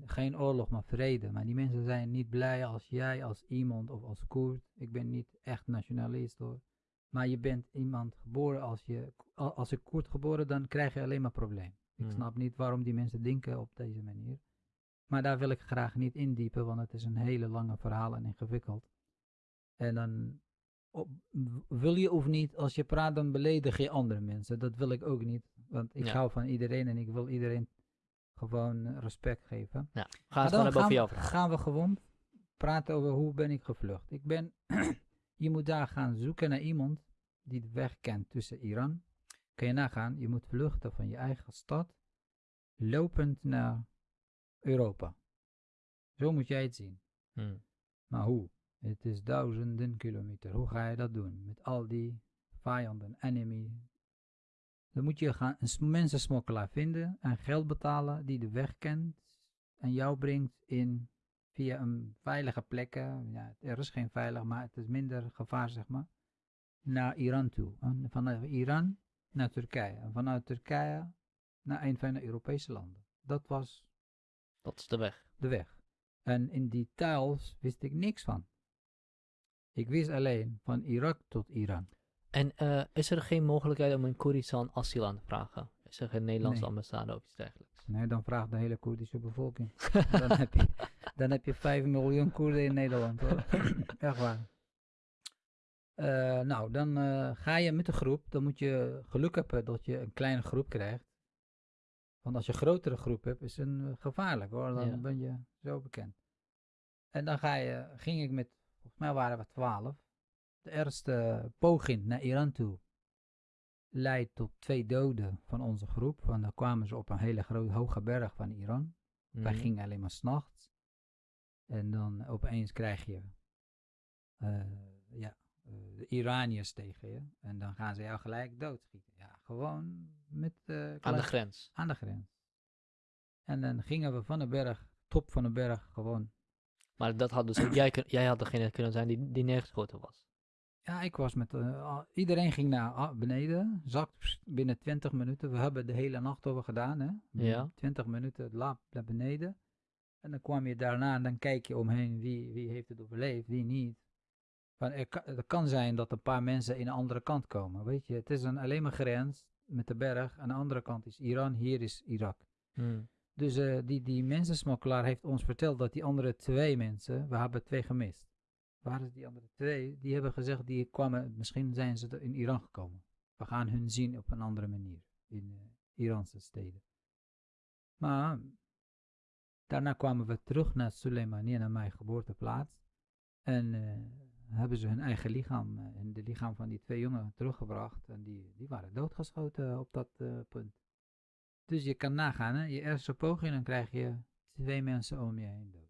Geen oorlog, maar vrede. Maar die mensen zijn niet blij als jij, als iemand of als Koerd. Ik ben niet echt nationalist hoor. Maar je bent iemand geboren, als je als een Koerd geboren, dan krijg je alleen maar probleem. Ik Hmm. snap niet waarom die mensen denken op deze manier. Maar daar wil ik graag niet indiepen, want het is een hele lange verhaal en ingewikkeld. En dan op- wil je of niet, als je praat, dan beledig je andere mensen. Dat wil ik ook niet, want ik Ja. hou van iedereen en ik wil iedereen gewoon respect geven. Ja. Ga gewoon dan jouw we- verhaal. gaan we gewoon praten over hoe ben ik gevlucht. Ik ben, je moet daar gaan zoeken naar iemand die de weg kent tussen Iran. Kun je nagaan, je moet vluchten van je eigen stad, lopend naar Europa. Zo moet jij het zien. Hmm. Maar hoe? Het is duizenden kilometer. Hoe ga je dat doen? Met al die vijanden, enemy. Dan moet je gaan een sm- mensensmokkelaar vinden en geld betalen die de weg kent en jou brengt in via een veilige plekken. Ja, er is geen veilig, maar het is minder gevaar, zeg maar. Naar Iran toe. En vanuit Iran naar Turkije. En vanuit Turkije naar een van de Europese landen. Dat was Dat is de weg. de weg. En in die taals wist ik niks van. Ik wist alleen van Irak tot Iran. En eh, is er geen mogelijkheid om in Koerdistan asiel aan te vragen? Is er geen Nederlandse Nee. ambassade of iets dergelijks? Nee, dan vraagt de hele Koerdische bevolking. dan, heb je, dan heb je 5 miljoen Koerden in Nederland. Hoor. Echt waar. Eh, nou, dan eh, ga je met een groep. Dan moet je geluk hebben dat je een kleine groep krijgt. Want als je een grotere groep hebt, is het een, gevaarlijk hoor. Dan Ja. ben je zo bekend. En dan ga je, ging ik met, volgens mij waren we 12. De eerste poging naar Iran toe leidt tot twee doden van onze groep. Want dan kwamen ze op een hele grote hoge berg van Iran. Wij Mhm. gingen alleen maar s'nachts. En dan opeens krijg je eh, ja, eh, de Iraniërs tegen je. En dan gaan ze jou gelijk doodschieten. Ja, gewoon met, eh, Aan de grens. aan de grens. En dan gingen we van de berg, top van de berg, gewoon. Maar dat had dus jij, jij had degene kunnen zijn die, die neergeschoten was. Ja, ik was met... eh, iedereen ging naar ah, beneden. Zakt binnen 20 minuten. We hebben de hele nacht over gedaan, hè. Ja. 20 minuten lap naar beneden. En dan kwam je daarna en dan kijk je omheen wie, wie heeft het overleefd, wie niet. Van, er het kan zijn dat een paar mensen in de andere kant komen, weet je. Het is een alleen maar grens met de berg. Aan de andere kant is Iran, hier is Irak. Hmm. Dus eh, die, die mensensmokkelaar heeft ons verteld dat die andere twee mensen, we hebben twee gemist. Waar is die andere twee? Die hebben gezegd, die kwamen, misschien zijn ze in Iran gekomen. We gaan hun zien op een andere manier in eh, Iranse steden. Maar daarna kwamen we terug naar Soleimani, naar mijn geboorteplaats. En eh, hebben ze hun eigen lichaam, eh, en de lichaam van die twee jongen teruggebracht. En die, die waren doodgeschoten op dat punt. Dus je kan nagaan, hè? je eerste poging, dan krijg je twee mensen om je heen dood.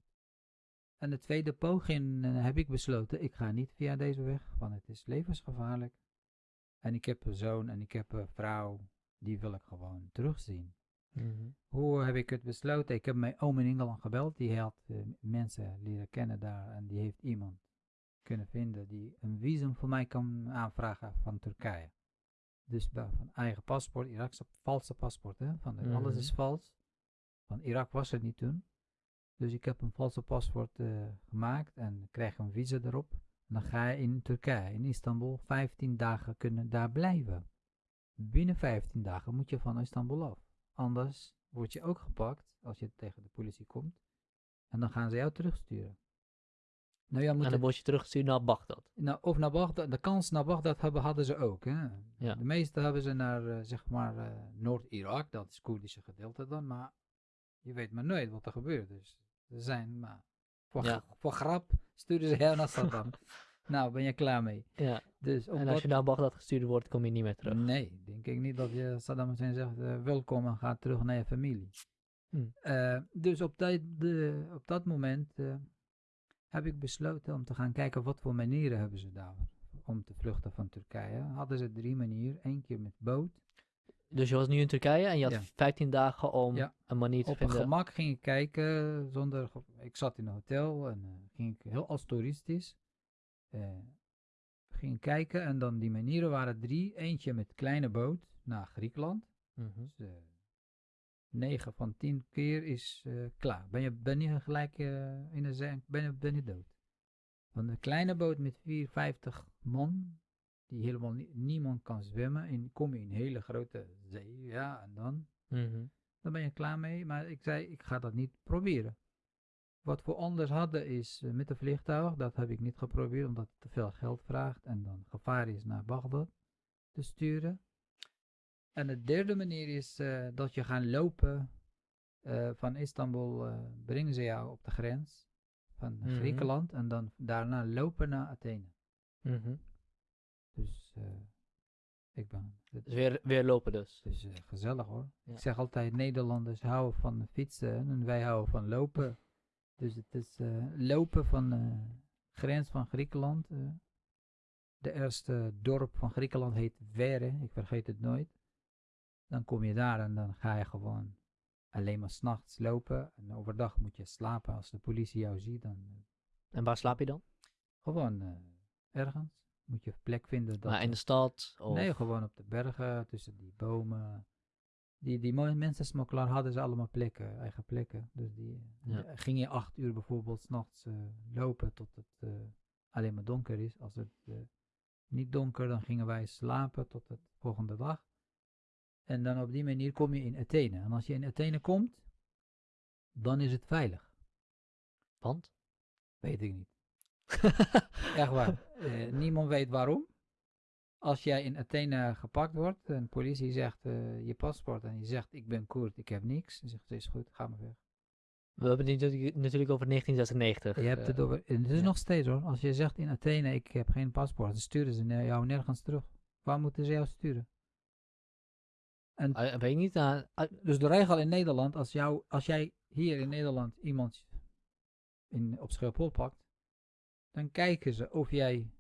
En de tweede poging eh, heb ik besloten, ik ga niet via deze weg, want het is levensgevaarlijk. En ik heb een zoon en ik heb een vrouw, die wil ik gewoon terugzien. Mhm. Hoe heb ik het besloten? Ik heb mijn oom in Engeland gebeld, die had eh, mensen leren kennen daar en die heeft iemand kunnen vinden die een visum voor mij kan aanvragen van Turkije. Dus van eigen paspoort, Irakse valse paspoort, hè? Van de- alles Mhm. is vals. Van Irak was het niet toen. Dus ik heb een valse paspoort eh, gemaakt en krijg een visa erop. En dan ga je in Turkije, in Istanbul, 15 dagen kunnen daar blijven. Binnen 15 dagen moet je van Istanbul af. Anders word je ook gepakt als je tegen de politie komt. En dan gaan ze jou terugsturen. Nou ja, moet En dan word je teruggestuurd naar Bagdad. nou, of naar Bagdad, de kans naar Bagdad hebben, hadden ze ook. Hè? Ja. De meeste hebben ze naar, eh, zeg maar, eh, Noord-Irak, dat is het Koerdische gedeelte dan, maar je weet maar nooit wat er gebeurt. Dus zijn, maar voor, Ja. gra- voor grap sturen ze jou naar Saddam. nou, ben je klaar mee. Ja. Dus En als je naar Bagdad gestuurd wordt, kom je niet meer terug. Nee, denk ik niet dat je Saddam Hussein zegt, eh, welkom en ga terug naar je familie. Hm. Eh, dus op, dat de, op dat moment eh, heb ik besloten om te gaan kijken wat voor manieren hebben ze daar om te vluchten van Turkije. Hadden ze drie manieren. Eén keer met boot. Dus je was nu in Turkije en je had Ja. 15 dagen om Ja. een manier te Op een vinden. gemak ging ik kijken zonder... Ik zat in een hotel en eh, ging ik heel als toeristisch. eh, ging kijken en dan die manieren waren drie. Eentje met kleine boot naar Griekenland. Mhm. Dus, eh, 9 van 10 keer is eh, klaar. Ben je, ben je gelijk eh, in de zee, ben je, ben je dood. Want een kleine boot met 54 man, die helemaal nie- niemand kan zwemmen, en kom je in een hele grote zee, ja, en dan, Mhm. dan ben je klaar mee. Maar ik zei, ik ga dat niet proberen. Wat we anders hadden is eh, met een vliegtuig, dat heb ik niet geprobeerd, omdat het te veel geld vraagt en dan gevaar is naar Bagdad te sturen. En de derde manier is eh, dat je gaat lopen eh, van Istanbul, brengen ze jou op de grens van Mhm. Griekenland en dan daarna lopen naar Athene. Mhm. Dus eh, ik ben, het Dus weer, weer lopen dus. is eh, gezellig hoor. Ja. Ik zeg altijd, Nederlanders houden van fietsen en wij houden van lopen. Dus het is eh, lopen van de grens van Griekenland. de eerste dorp van Griekenland heet Vere, ik vergeet het nooit. Dan kom je daar en dan ga je gewoon alleen maar s'nachts lopen. En overdag moet je slapen. Als de politie jou ziet, dan En waar slaap je dan? gewoon ergens. Moet je een plek vinden. Dat maar in de stad? Of... Nee, gewoon op de bergen, tussen die bomen. Die, die mensensmokkelaar hadden ze allemaal plekken, eigen plekken. Dus die Ja. ging je acht uur bijvoorbeeld s'nachts eh lopen tot het eh, alleen maar donker is. Als het eh, niet donker, dan gingen wij slapen tot de volgende dag. En dan op die manier kom je in Athene. En als je in Athene komt, dan is het veilig. Want? Weet ik niet. Echt waar. Eh, niemand weet waarom. Als jij in Athene gepakt wordt en de politie zegt eh, je paspoort en je zegt ik ben Koerd, ik heb niks. Dan zegt ze is goed, ga maar weg. We hebben het natuurlijk- over 1996. Je hebt eh, het over, en het is ja. nog steeds hoor. Als je zegt in Athene ik heb geen paspoort, dan sturen ze jou nergens terug. Waar moeten ze jou sturen? En eh, weet ik niet. eh, eh, dus de regel in Nederland, als, jou, als jij hier in Nederland iemand in, op Schiphol pakt, dan kijken ze of jij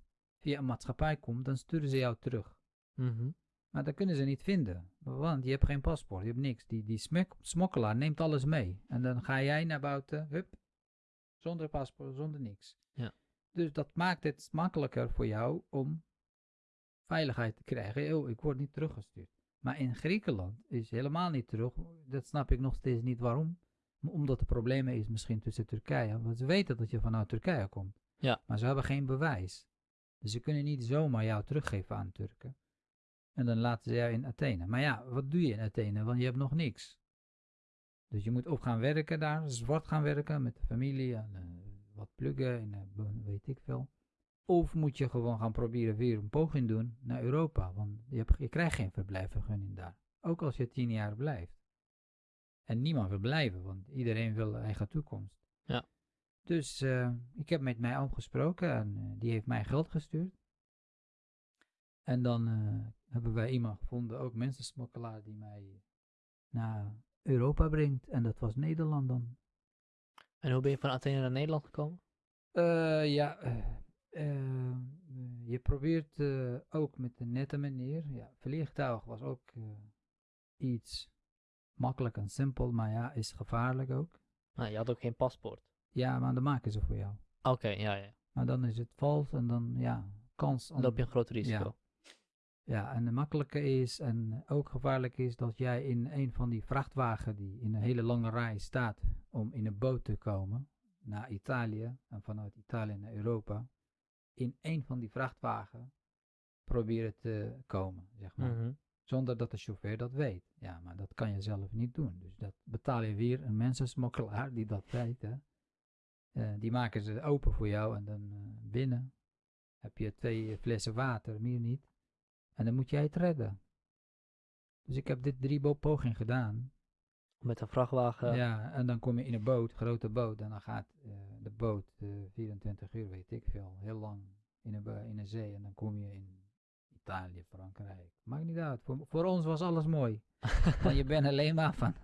via een maatschappij komt, dan sturen ze jou terug. mhm. Maar dat kunnen ze niet vinden, want je hebt geen paspoort, je hebt niks. Die, die smokkelaar neemt alles mee. En dan ga jij naar buiten, hup, zonder paspoort, zonder niks. Ja. Dus dat maakt het makkelijker voor jou om veiligheid te krijgen. Oh, ik word niet teruggestuurd. Maar in Griekenland is helemaal niet terug. Dat snap ik nog steeds niet waarom. Omdat er problemen is misschien tussen Turkije. Want ze weten dat je vanuit Turkije komt. Ja. Maar ze hebben geen bewijs. Dus ze kunnen niet zomaar jou teruggeven aan Turken. En dan laten ze jou in Athene. Maar ja, wat doe je in Athene? Want je hebt nog niks. Dus je moet op gaan werken daar, zwart gaan werken met de familie en uh, wat pluggen en uh, weet ik veel. Of moet je gewoon gaan proberen weer een poging doen naar Europa, want je, je krijgt geen verblijfvergunning daar. Ook als je tien jaar blijft. En niemand wil blijven, want iedereen wil eigen toekomst. Dus uh, ik heb met mijn oom gesproken en die heeft mij geld gestuurd. En dan hebben wij iemand gevonden, ook mensensmokkelaar, die mij naar Europa brengt. En dat was Nederland dan. En hoe ben je van Athene naar Nederland gekomen? Ja, je probeert ook met de nette manier. Ja, vliegtuig was ook iets makkelijk en simpel, maar ja, is gevaarlijk ook. Nou, je had ook geen paspoort. Ja, maar dan maken ze voor jou. Oké, ja, ja. Maar dan is het vals en dan, ja, kans. Dan loop je een groot risico. Ja. Ja, en de makkelijke is en ook gevaarlijk is dat jij in een van die vrachtwagen die in een hele lange rij staat om in een boot te komen naar Italië en vanuit Italië naar Europa, in een van die vrachtwagen proberen te komen, zeg maar. Mhm. Zonder dat de chauffeur dat weet. Ja, maar dat kan je zelf niet doen. Dus dat betaal je weer een mensensmokkelaar die dat weet. Hè. Uh, die maken ze open voor jou en dan uh, binnen heb je twee flessen water, meer niet. En dan moet jij het redden. Dus ik heb dit drie pogingen gedaan. Met een vrachtwagen? Ja, en dan kom je in een boot, grote boot. En dan gaat uh, de boot uh, 24 uur, weet ik veel, heel lang in een, in een zee. En dan kom je in Italië, Frankrijk. Maakt niet uit. Voor, voor ons was alles mooi. Want je bent alleen maar van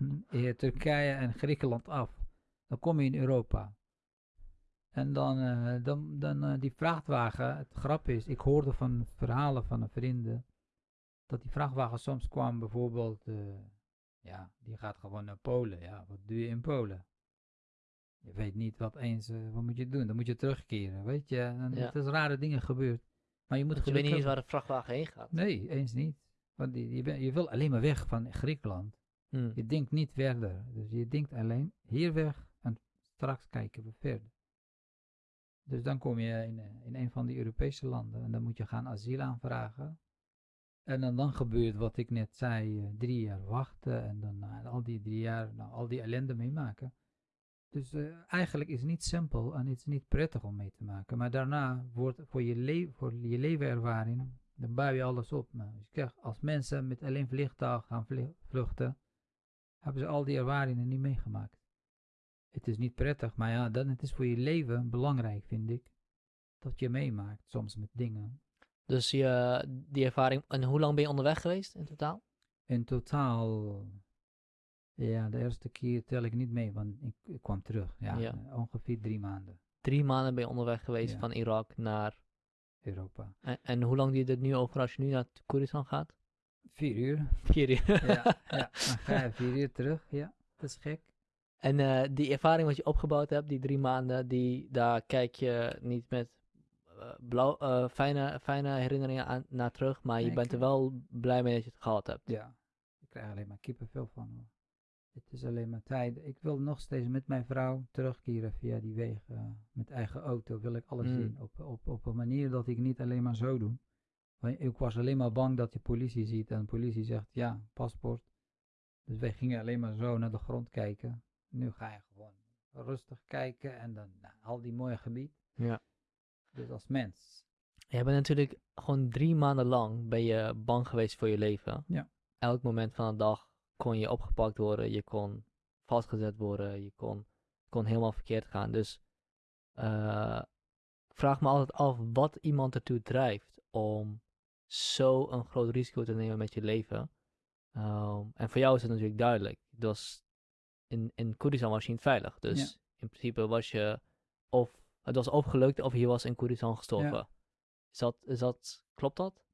Turkije en Griekenland af. Dan kom je in Europa. En dan, uh, dan, dan uh, die vrachtwagen, het grap is, ik hoorde van verhalen van een vrienden, dat die vrachtwagen soms kwam bijvoorbeeld, uh, ja, die gaat gewoon naar Polen. Ja, wat doe je in Polen? Je weet niet wat eens, wat moet je doen? Dan moet je terugkeren, weet je? En Ja. er is rare dingen gebeurd. Maar je moet Want je weet niet eens waar de vrachtwagen heen gaat. Nee, eens niet. Want die, je, ben- je wil alleen maar weg van Griekenland. Hm. Je denkt niet verder. Dus je denkt alleen hier weg en straks kijken we verder. Dus dan kom je in, eh, in een van die Europese landen en dan moet je gaan asiel aanvragen. En dan, dan gebeurt wat ik net zei, eh, drie jaar wachten en dan na al die drie jaar nou, al die ellende meemaken. Dus eh, eigenlijk is het niet simpel en het is niet prettig om mee te maken. Maar daarna wordt voor je, le voor je levenervaring, dan bouw je alles op. Als mensen met alleen vliegtuig gaan vluchten, hebben ze al die ervaringen niet meegemaakt. Het is niet prettig, maar ja, dan het is voor je leven belangrijk, vind ik. Dat je meemaakt, soms met dingen. Dus je, die ervaring, en hoe lang ben je onderweg geweest in totaal? In totaal, ja, de eerste keer tel ik niet mee, want ik, ik kwam terug. Ja, Ja. ongeveer drie maanden, Drie maanden ben je onderweg geweest Ja. van Irak naar... Europa. En, en hoe lang duurt het nu over als je nu naar Koeristan gaat? Vier uur. Vier uur. ja, ja, dan ga je vier uur terug. Ja, dat is gek. En eh, die ervaring wat je opgebouwd hebt, die drie maanden, die, daar kijk je niet met eh, blauw, eh, fijne, fijne herinneringen aan, naar terug, maar je Nee, bent er wel blij mee dat je het gehad hebt. Ja, ik krijg alleen maar kippenvel van. Hoor. Het is alleen maar tijd. Ik wil nog steeds met mijn vrouw terugkeren via die wegen. met eigen auto wil ik alles Mm. zien. Op, op, op een manier dat ik niet alleen maar zo doe. Want ik was alleen maar bang dat je politie ziet en de politie zegt ja, paspoort. Dus wij gingen alleen maar zo naar de grond kijken. Nu ga je gewoon rustig kijken en dan nou, al die mooie gebied. Ja. Dus als mens. Jij bent natuurlijk gewoon drie maanden lang ben je bang geweest voor je leven. Ja. Elk moment van de dag kon je opgepakt worden, je kon vastgezet worden, je kon, kon helemaal verkeerd gaan. Dus eh, ik vraag me altijd af wat iemand ertoe drijft om zo een groot risico te nemen met je leven. Ehm, en voor jou is het natuurlijk duidelijk. Was in, in Koerdistan was je niet veilig. Dus in principe was je of het was of gelukt of je was in Koerdistan gestorven. Is dat, is dat, klopt dat?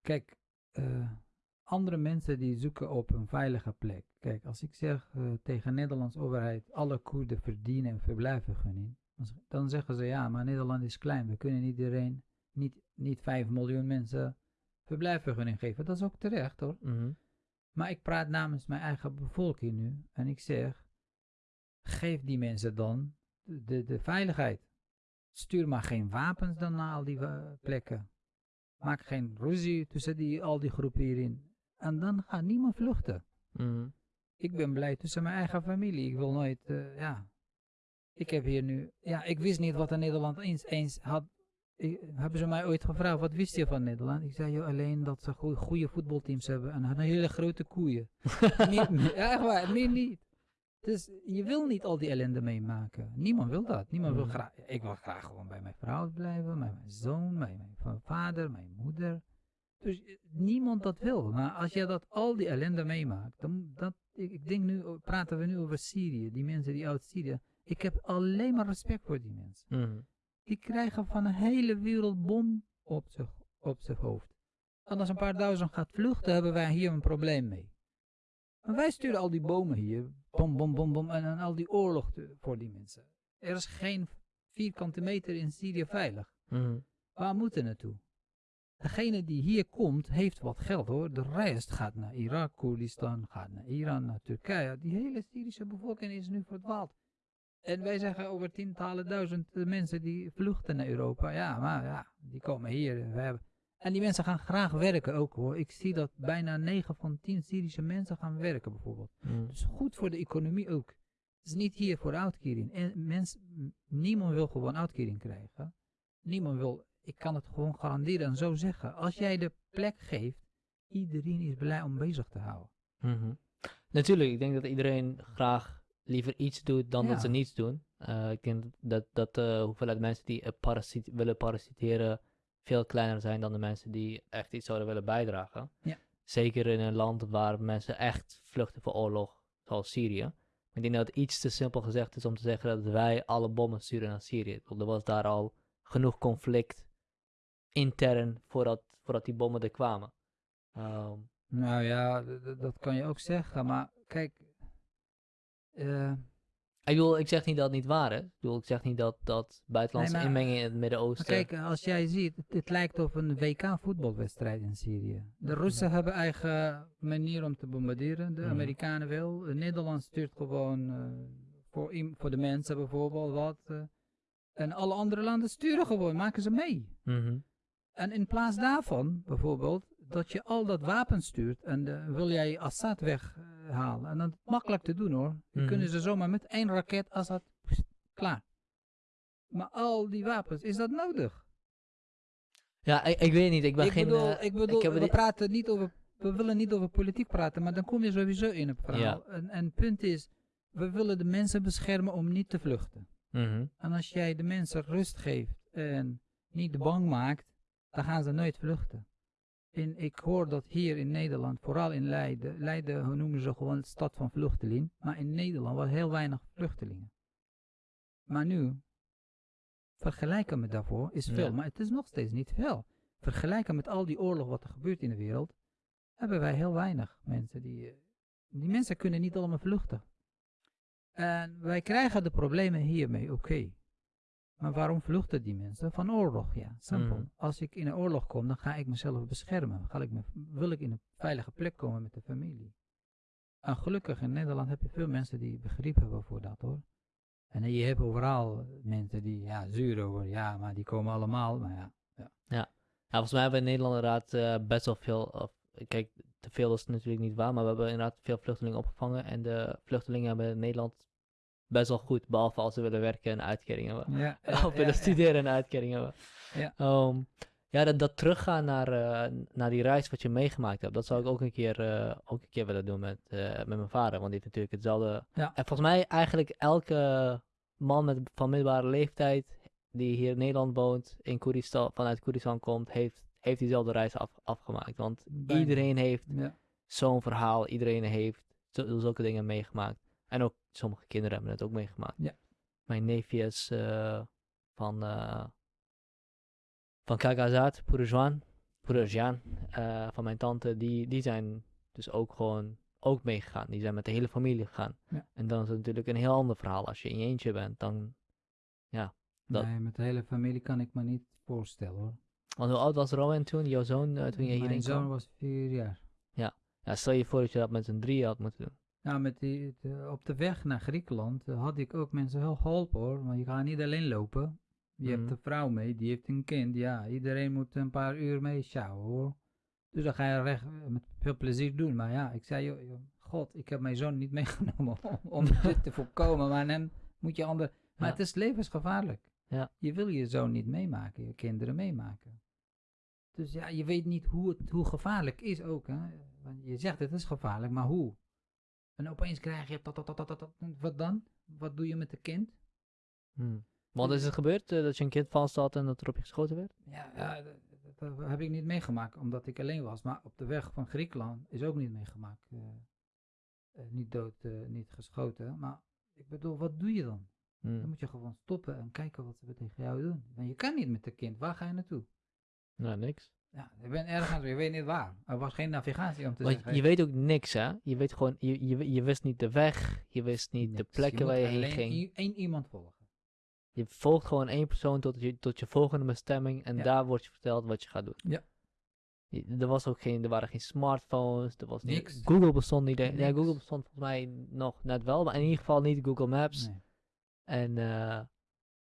Kijk, eh, andere mensen die zoeken op een veilige plek. Kijk, als ik zeg eh, tegen de Nederlandse overheid, alle Koerden verdienen een verblijfvergunning, dan zeggen ze ja, maar Nederland is klein, we kunnen niet iedereen, niet, niet 5 miljoen mensen verblijfvergunning geven. Dat is ook terecht hoor. Mhm. Maar ik praat namens mijn eigen bevolking nu. En ik zeg, geef die mensen dan de, de, de veiligheid. Stuur maar geen wapens dan naar al die wa- plekken. Maak geen ruzie tussen die, al die groepen hierin. En dan gaat niemand vluchten. Mhm. Ik ben blij tussen mijn eigen familie. Ik wil nooit, eh, ja. Ik heb hier nu, ja, ik wist niet wat in Nederland eens, eens had. Ik- hebben ze mij ooit gevraagd, wat wist je van Nederland? Ik zei, joh, alleen dat ze goe- goede voetbalteams hebben en een hele grote koeien. meer, meer- echt waar, meer niet. Dus je wil niet al die ellende meemaken. Niemand wil dat. Niemand wil Mhm. graag. Ik wil graag gewoon bij mijn vrouw blijven, bij mijn zoon, bij mijn va- vader, mijn moeder. Dus eh, niemand dat wil. Maar als je dat al die ellende meemaakt, dan dat, ik, ik denk nu, praten we nu over Syrië, die mensen die uit Syrië. Ik heb alleen maar respect voor die mensen. Mhm. Die krijgen van een hele wereld bom op zich, op zich hoofd. En als een paar duizend gaat vluchten, hebben wij hier een probleem mee. En wij sturen al die bomen hier, bom, bom, bom, bom, en, en al die oorlog te- voor die mensen. Er is geen vierkante meter in Syrië veilig. Mhm. Waar moeten we naartoe? Degene die hier komt, heeft wat geld hoor. De rest gaat naar Irak, Koerdistan, gaat naar Iran, naar Turkije. Die hele Syrische bevolking is nu verdwaald. En wij zeggen over tientallen duizend eh, mensen die vluchten naar Europa. Ja, maar ja, die komen hier. We hebben... En die mensen gaan graag werken ook hoor. Ik zie dat bijna 9 van 10 Syrische mensen gaan werken bijvoorbeeld. Mhm. Dus goed voor de economie ook. Het is niet hier voor uitkering. En mens, niemand wil gewoon uitkering krijgen. Niemand wil, ik kan het gewoon garanderen en zo zeggen. Als jij de plek geeft, iedereen is blij om bezig te houden. Mhm. Natuurlijk, ik denk dat iedereen graag liever iets doet dan dat ze niets doen. Eh, ik denk dat, dat de hoeveelheid mensen die eh, parasiet, willen parasiteren veel kleiner zijn dan de mensen die echt iets zouden willen bijdragen. Ja. Zeker in een land waar mensen echt vluchten voor oorlog, zoals Syrië. Ik denk dat het iets te simpel gezegd is om te zeggen dat wij alle bommen sturen naar Syrië. Bedoel, Er was daar al genoeg conflict intern voordat, voordat die bommen er kwamen. Ehm, Nou ja, dat kan je ook zeggen. Maar kijk, eh, Ik bedoel, ik zeg niet dat het niet waar is. Ik bedoel, ik zeg niet dat, dat buitenlandse Nee, inmenging in het Midden-Oosten... kijk, als jij ziet, het, het lijkt op een WK voetbalwedstrijd in Syrië. De Russen hebben eigen manier om te bombarderen, de Mhm. Amerikanen wel. Eh, Nederland stuurt gewoon eh, voor, voor de mensen bijvoorbeeld wat. eh. en alle andere landen sturen gewoon, maken ze mee. Mhm. En in plaats daarvan, bijvoorbeeld, dat je al dat wapen stuurt en eh, wil jij Assad weghalen. en dat is makkelijk te doen hoor. Dan Mhm. kunnen ze zomaar met één raket Assad, pst, klaar. Maar al die wapens, is dat nodig? Ja, ik, ik weet niet. Ik ben ik geen... bedoel, eh, ik bedoel we praten niet over, we willen niet over politiek praten, maar dan kom je sowieso in het verhaal. En, en het punt is, we willen de mensen beschermen om niet te vluchten. Mhm. En als jij de mensen rust geeft en niet bang maakt, dan gaan ze nooit vluchten. En ik hoor dat hier in Nederland, vooral in Leiden, Leiden noemen ze gewoon de stad van vluchtelingen, maar in Nederland was heel weinig vluchtelingen. Maar nu, vergelijken met daarvoor is veel, Ja. maar het is nog steeds niet veel. Vergelijken met al die oorlog wat er gebeurt in de wereld, hebben wij heel weinig mensen die, eh, die mensen kunnen niet allemaal vluchten. En wij krijgen de problemen hiermee, oké. Maar waarom vluchten die mensen? Van oorlog, ja. Simpel. Mhm. Als ik in een oorlog kom, dan ga ik mezelf beschermen. Ga ik me, wil ik in een veilige plek komen met de familie. En gelukkig in Nederland heb je veel mensen die begrip hebben voor dat hoor. En je hebt overal mensen die ja, zuur over, ja, maar die komen allemaal. Maar ja, Ja, volgens mij hebben we in Nederland inderdaad eh, best wel veel... Of, kijk, te veel is natuurlijk niet waar, maar we hebben inderdaad veel vluchtelingen opgevangen. En de vluchtelingen hebben in Nederland best wel goed, behalve als ze willen werken en uitkeringen hebben. ja, of willen studeren en uitkeringen hebben. Ja. Ehm, ja, dat, dat teruggaan naar, eh, naar die reis wat je meegemaakt hebt, dat zou ik ook een keer, eh, ook een keer willen doen met, eh, met mijn vader. Want die heeft natuurlijk hetzelfde. Ja. En volgens mij eigenlijk elke man met, van middelbare leeftijd die hier in Nederland woont, in Koeristan, vanuit Koeristan komt, heeft, heeft diezelfde reis af, afgemaakt. Want Bijna. iedereen heeft ja. zo'n verhaal, iedereen heeft zulke dingen meegemaakt. En ook sommige kinderen hebben het ook meegemaakt. Ja. Mijn neefjes eh, van, eh van Kagazat, Purujwan, Purujwan, eh van mijn tante, die, die zijn dus ook gewoon ook meegegaan. Die zijn met de hele familie gegaan. Ja. En dan is het natuurlijk een heel ander verhaal. Als je in je eentje bent, dan... Dat- Nee, met de hele familie kan ik me niet voorstellen hoor. Want hoe oud was Rowan toen, jouw zoon, toen je hierin Mijn zoon kwam? was vier jaar. Ja, stel je voor dat je dat met z'n drieën had moeten doen. Nou, met die, de- op de weg naar Griekenland eh, had ik ook mensen heel geholpen hoor. Want je gaat niet alleen lopen. Je Mhm. hebt een vrouw mee, die heeft een kind. Ja, iedereen moet een paar uur mee sjouwen hoor. Dus dan ga je recht eh, met veel plezier doen. Maar ja, ik zei, joh, joh, god, ik heb mijn zoon niet meegenomen om, om dit te voorkomen. Maar dan moet je ander... Maar Ja. het is levensgevaarlijk. Ja. Je wil je zoon niet meemaken, je kinderen meemaken. Dus ja, je weet niet hoe, het, hoe gevaarlijk is ook. Hè? Want je zegt het is gevaarlijk, maar hoe? En opeens krijg je dat, dat, dat, dat, dat, dat. Wat dan? Wat doe je met het kind? Hmm. Want is het gebeurd eh, dat je een kind vast had en dat er op je geschoten werd? Ja, ja dat, heb ik niet meegemaakt, omdat ik alleen was. Maar op de weg van Griekenland is ook niet meegemaakt. eh, eh, niet dood, niet geschoten. Maar ik bedoel, wat doe je dan? Dan Hmm. moet je gewoon stoppen en kijken wat ze tegen jou doen. Want je kan niet met het kind. Waar ga je naartoe? Nou, niks. Ja, je bent ergens, je weet niet waar. Er was geen navigatie om te Want zeggen. je weet ook niks, hè? Je weet gewoon, je, je, je wist niet de weg, je wist niet de plekken waar je heen ging. i- één iemand volgen. Je volgt gewoon één persoon tot je, tot je volgende bestemming en Ja. daar wordt je verteld wat je gaat doen. Ja. Je- Er, was ook geen, er waren geen smartphones, er was niet- Niks. Google bestond niet. Ja, Niks. Google bestond volgens mij nog net wel, maar in ieder geval niet Google Maps. Nee. En eh,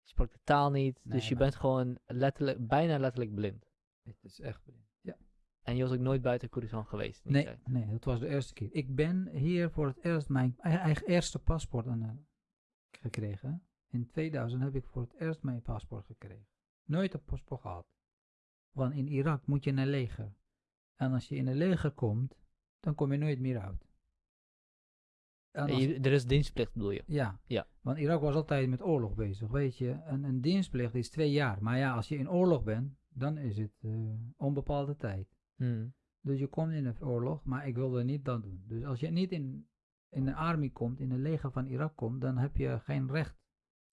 je sprak de taal niet, Nee, dus je bent gewoon letterlijk, bijna letterlijk blind. Het is echt blind. Ja. En je was ook nooit buiten Koerassan geweest. Nee, nee, dat was de eerste keer. Ik ben hier voor het eerst mijn eigen, eigen eerste paspoort aan, eh, gekregen. In 2000 heb ik voor het eerst mijn paspoort gekregen. Nooit een paspoort gehad. Want in Irak moet je naar leger. En als je in een leger komt, dan kom je nooit meer uit. En En als- je- er is dienstplicht bedoel je? Ja. Ja. Want Irak was altijd met oorlog bezig, weet je. En een dienstplicht is twee jaar. Maar ja, als je in oorlog bent, dan is het eh, onbepaalde tijd. Hmm. Dus je komt in een oorlog, maar ik wilde niet dat doen. Dus als je niet in, in de army komt, in het leger van Irak komt, dan heb je geen recht,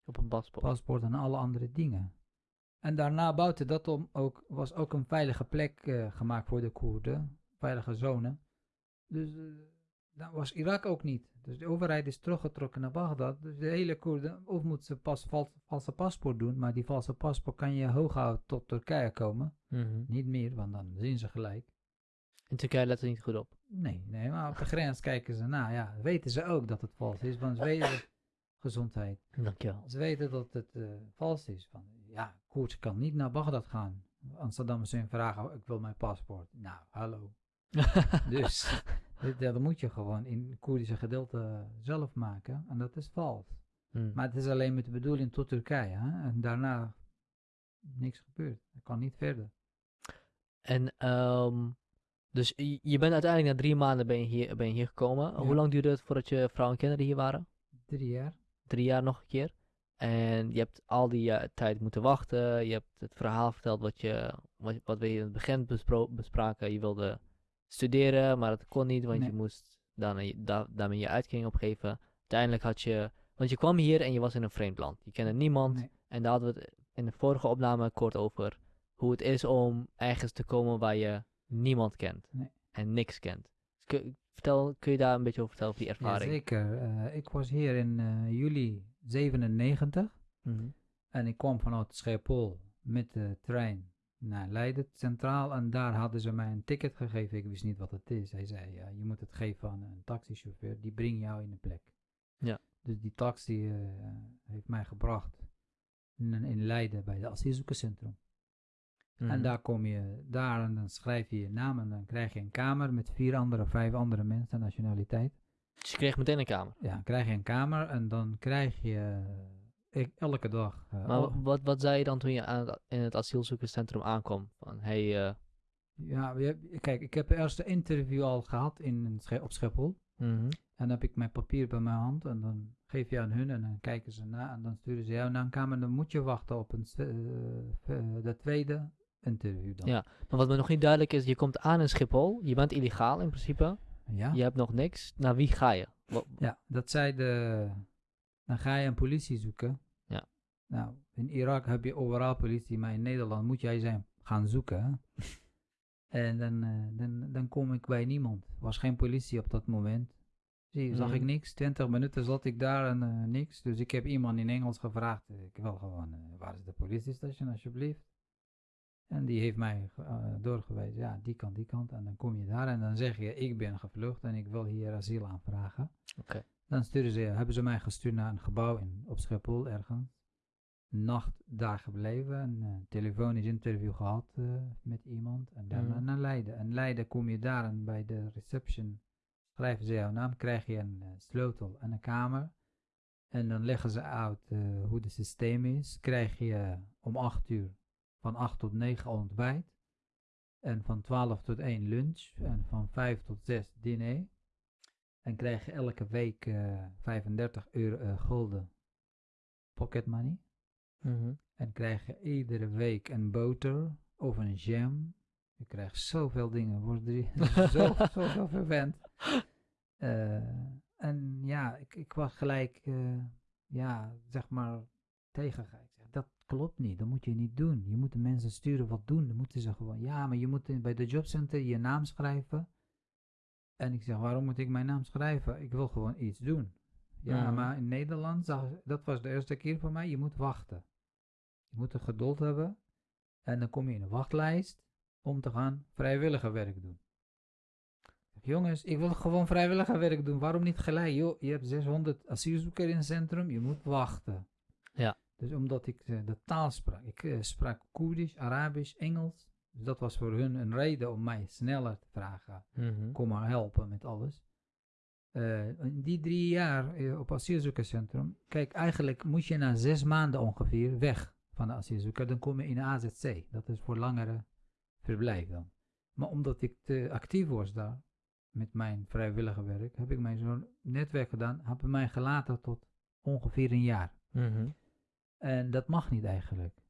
Op een paspoort. paspoort en alle andere dingen. En daarna buiten dat om ook, was ook een veilige plek eh, gemaakt voor de Koerden, veilige zone. Dus eh, dat was Irak ook niet. Dus de overheid is teruggetrokken naar Bagdad. Dus de hele Koerden, of moeten ze pas vals, valse paspoort doen, maar die valse paspoort kan je hooguit tot Turkije komen. Mhm. Niet meer, want dan zien ze gelijk. In Turkije let er niet goed op. Nee, nee, maar op de grens kijken ze na. Ja, weten ze ook dat het vals is, want ze weten gezondheid. Dankjewel. Ze weten dat het eh, vals is. Van, ja, koers kan niet naar Bagdad gaan. Saddam Hussein vragen, "Oh, ik wil mijn paspoort. Nou, hallo. Dus dat moet je gewoon in het Koerdische gedeelte zelf maken. En dat is vals. Hmm. Maar het is alleen met de bedoeling tot Turkije. Hè? En daarna niks gebeurt. Het kan niet verder. En ehm, dus je bent uiteindelijk na drie maanden ben je hier, ben je hier gekomen. Ja. Hoe lang duurde het voordat je vrouw en kinderen hier waren? Drie jaar. Drie jaar nog een keer. En je hebt al die eh, tijd moeten wachten. Je hebt het verhaal verteld wat, je, wat, wat we in het begin bespro- bespraken. Je wilde studeren, maar dat kon niet, want Nee. je moest dan, da- daarmee je uitkering opgeven. Uiteindelijk had je, want je kwam hier en je was in een vreemd land. Je kende niemand. Nee. En daar hadden we het in de vorige opname kort over hoe het is om ergens te komen waar je niemand kent Nee. en niks kent. Dus kun, vertel, kun je daar een beetje over vertellen, over die ervaring? Jazeker. Eh, ik was hier in eh, juli 97 Mhm. en ik kwam vanuit Schiphol met de trein naar Leiden Centraal en daar hadden ze mij een ticket gegeven. Ik wist niet wat het is. Hij zei, ja, je moet het geven aan een taxichauffeur, die brengt jou in een plek. Ja. Dus die taxi eh, heeft mij gebracht in, in Leiden bij het asielzoekerscentrum. Mhm. En daar kom je daar en dan schrijf je je naam en dan krijg je een kamer met vier andere, vijf andere mensen nationaliteit. Dus je kreeg meteen een kamer. Ja, krijg je een kamer en dan krijg je ik, elke dag. Maar al- wat, wat zei je dan toen je aan het- in het asielzoekerscentrum aankwam? Van, hey, eh, ja, kijk, ik heb eerst een interview al gehad in, op Schiphol. mhm. En dan heb ik mijn papier bij mijn hand en dan geef je aan hun en dan kijken ze na en dan sturen ze jou naar een kamer. Dan moet je wachten op een, eh, eh, de tweede interview dan. Ja. maar wat me nog niet duidelijk is, je komt aan in Schiphol, je bent illegaal in principe, Ja? je hebt nog niks. Naar wie ga je? Ja, dat zei de. Dan ga je een politie zoeken. Nou, in Irak heb je overal politie, maar in Nederland moet jij zijn gaan zoeken. en dan, eh, dan, dan kom ik bij niemand. Er was geen politie op dat moment. Zie, zag ik Mhm. niks. 20 minuten zat ik daar en eh, niks. Dus ik heb iemand in Engels gevraagd. Ik wil gewoon, eh, waar is de politiestation alsjeblieft? En die heeft mij doorgewezen, ja, die kant, die kant. En dan kom je daar en dan zeg je, ik ben gevlucht en ik wil hier asiel aanvragen. Oké. Dan sturen ze, hebben ze mij gestuurd naar een gebouw in, op Schiphol ergens. Nacht daar gebleven, een uh, telefonisch interview gehad uh, met iemand. En daarna Mhm. naar Leiden. En Leiden kom je daar en bij de reception schrijven ze jouw naam, krijg je een uh, sleutel en een kamer. En dan leggen ze uit uh, hoe het systeem is. Krijg je om 8 uur van 8 tot 9 ontbijt. En van 12 tot 1 lunch. En van 5 tot 6 diner. En krijg je elke week uh, 35 euro uh, gulden pocket money. Mhm. En krijg je iedere week een boter of een jam. Je krijgt zoveel dingen. Wordt er zo, zo, zo verwend. Uh, en ja, ik, ik was gelijk, uh, ja, zeg maar, tegen. Ik zeg, dat klopt niet, dat moet je niet doen. Je moet de mensen sturen wat doen. Dan moeten ze gewoon, ja, maar je moet bij de jobcenter je naam schrijven. En ik zeg, waarom moet ik mijn naam schrijven? Ik wil gewoon iets doen. Ja, Mhm. maar in Nederland, dat was de eerste keer voor mij, je moet wachten. Je moet er geduld hebben. En dan kom je in een wachtlijst om te gaan vrijwilligerwerk doen. Jongens, ik wil gewoon vrijwilligerwerk doen. Waarom niet gelijk? Joh, je hebt 600 asielzoekers in het centrum, je moet wachten. Ja. Dus omdat ik uh, de taal sprak. Ik uh, sprak Koerdisch, Arabisch, Engels. Dus dat was voor hun een reden om mij sneller te vragen. Mhm. Kom maar helpen met alles. Uh, in die drie jaar op asielzoekerscentrum. Kijk, eigenlijk moet je na zes maanden ongeveer weg van de asielzoeker. Dan kom je in AZC. Dat is voor langere verblijf dan. Maar omdat ik te actief was daar, met mijn vrijwillige werk, heb ik mijn zo'n netwerk gedaan, hebben mij gelaten tot ongeveer een jaar. Mhm. En dat mag niet eigenlijk.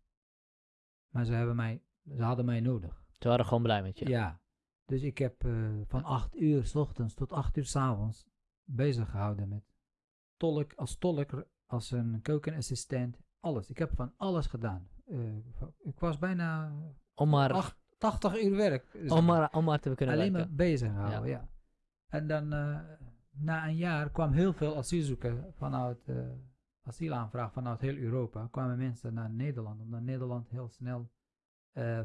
Maar ze, hebben mij, ze hadden mij nodig. Ze waren gewoon blij met je. Ja. Dus ik heb uh, van 8 uur s ochtends tot 8 uur s avonds bezig gehouden met tolk, als tolk, als een keukenassistent, alles. Ik heb van alles gedaan. Uh, ik was bijna om maar, acht, 80 uur werk. Dus om, maar, om maar te kunnen Alleen werken. maar bezig houden, ja. ja. En dan uh, na een jaar kwam heel veel asielzoekers vanuit uh, asielaanvraag vanuit heel Europa. kwamen mensen naar Nederland, omdat Nederland heel snel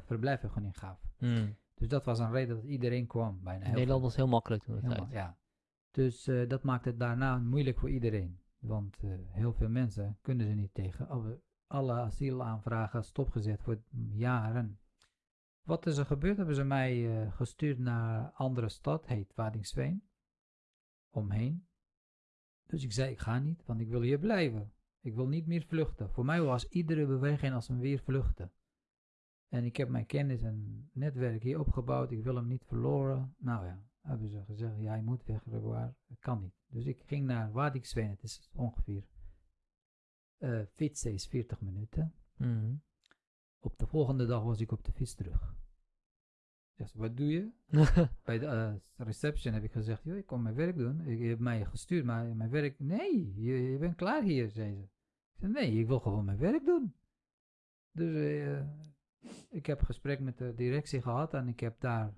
verblijfvergunning gaf. Mm. Dus dat was een reden dat iedereen kwam. Bijna heel Nederland was heel makkelijk toen tijd. Ja. Dus dat maakt het daarna moeilijk voor iedereen. Want uh, heel veel mensen kunnen ze niet tegen. Alle, asielaanvragen stopgezet voor jaren. Wat is er gebeurd? Hebben ze mij uh, gestuurd naar een andere stad, heet Wadingsveen. Omheen. Dus ik zei, ik ga niet, want ik wil hier blijven. Ik wil niet meer vluchten. Voor mij was iedere beweging als een weer vluchten. En ik heb mijn kennis en netwerk hier opgebouwd. Ik wil hem niet verloren. Nou ja, hebben ze gezegd, jij moet weg. Dat kan niet. Dus ik ging naar Wadingsveen. Het is ongeveer uh, fietsen is 40 minuten. Mm -hmm. Op de volgende dag was ik op de fiets terug. Dus wat doe je? Bij de uh, reception heb ik gezegd, joh, ik kom mijn werk doen. Ik, je hebt mij gestuurd, maar mijn werk... Nee, je, je bent klaar hier, zei ze. Ik zei, nee, ik wil gewoon mijn werk doen. Dus uh, ik heb gesprek met de directie gehad en ik heb daar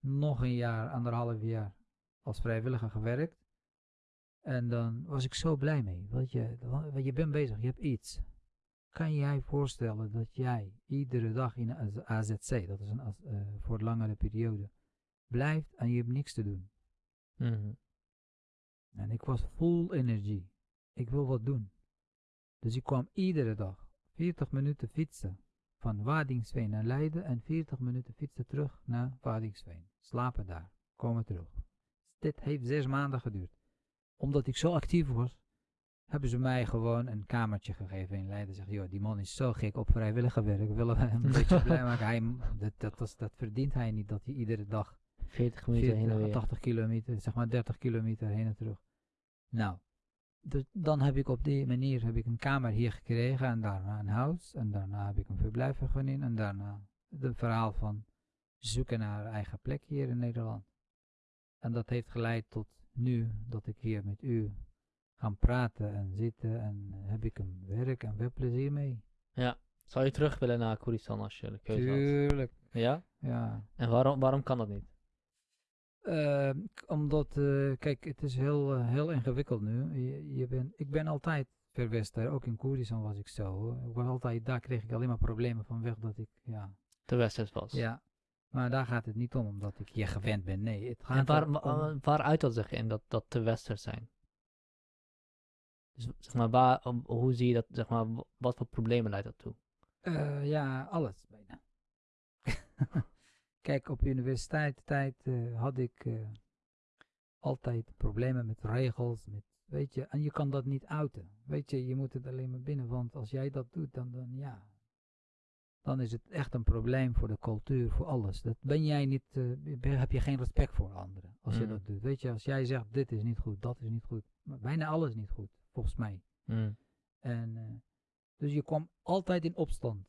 nog een jaar, anderhalf jaar als vrijwilliger gewerkt. En dan was ik zo blij mee. Want je, want je bent bezig, je hebt iets. Kan jij voorstellen dat jij iedere dag in een AZC, dat is een, uh, voor een langere periode, blijft en je hebt niks te doen? Mm -hmm. En ik was full energie. Ik wil wat doen. Dus ik kwam iedere dag 40 minuten fietsen van Wadingsveen naar Leiden en 40 minuten fietsen terug naar Wadingsveen. Slapen daar, komen terug. Dit heeft zes maanden geduurd. Omdat ik zo actief was, hebben ze mij gewoon een kamertje gegeven in Leiden. Zeg, joh, die man is zo gek op vrijwillige werk. Willen we hem een beetje blij maken? Hij, dat, dat, dat, dat, verdient hij niet, dat hij iedere dag 40 minuten 40, heen en weer. 80 kilometer, zeg maar 30 kilometer heen en terug. Nou, dus dan heb ik op die manier heb ik een kamer hier gekregen en daarna een huis. En daarna heb ik een verblijfvergunning en daarna het verhaal van zoeken naar eigen plek hier in Nederland. En dat heeft geleid tot nu dat ik hier met u gaan praten en zitten en heb ik een werk en veel plezier mee. Ja. Zou je terug willen naar Koeristan als je de keuze had? Tuurlijk. Ja? Ja. En waarom, waarom kan dat niet? Uh, omdat, uh, kijk, het is heel, uh, heel ingewikkeld nu. Je, je ben, ik ben altijd verwesterd, ook in Koerdistan was ik zo. Ik was altijd, daar kreeg ik alleen maar problemen vanwege dat ik, ja... te westers was. Ja, maar daar gaat het niet om, omdat ik hier gewend ben. Nee, het gaat En waar, wa- waar uit dat zich in dat, dat te westers zijn? Dus zeg maar, waar, hoe zie je dat, zeg maar, wat voor problemen leidt dat toe? Eh, ja, alles bijna. Kijk, op universiteit tijd eh, had ik eh, altijd problemen met regels, met, weet je, en je kan dat niet uiten. Weet je, je moet het alleen maar binnen, want als jij dat doet, dan, dan ja, dan is het echt een probleem voor de cultuur, voor alles. Dat ben jij niet, eh, ben- heb je geen respect voor anderen als je Mm. dat doet. Weet je, als jij zegt, dit is niet goed, dat is niet goed, maar bijna alles is niet goed, volgens mij. Mm. En, dus je kwam altijd in opstand.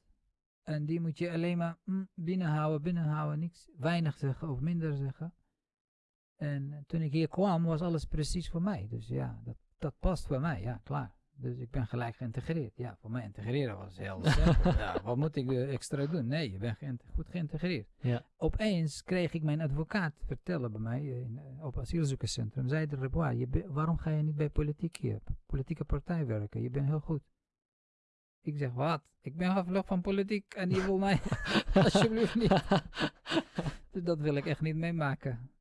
En die moet je alleen maar mm, binnenhouden, binnenhouden, niks, weinig zeggen of minder zeggen. En eh, toen ik hier kwam, was alles precies voor mij. Dus ja, dat, dat past voor mij, ja, klaar. Dus ik ben gelijk geïntegreerd. Ja, voor mij integreren was heel simpel. ja, wat moet ik extra doen? Nee, je bent goed geïntegreerd. Ja. Opeens kreeg ik mijn advocaat vertellen bij mij eh, in, eh, op asielzoekerscentrum. Zei de Rebois, waarom ga je niet bij politiek hier, politieke partij werken? Je bent heel goed. Ik zeg, wat? Ik ben gevlucht van politiek en je wil mij alsjeblieft niet. Dus dat wil ik echt niet meemaken.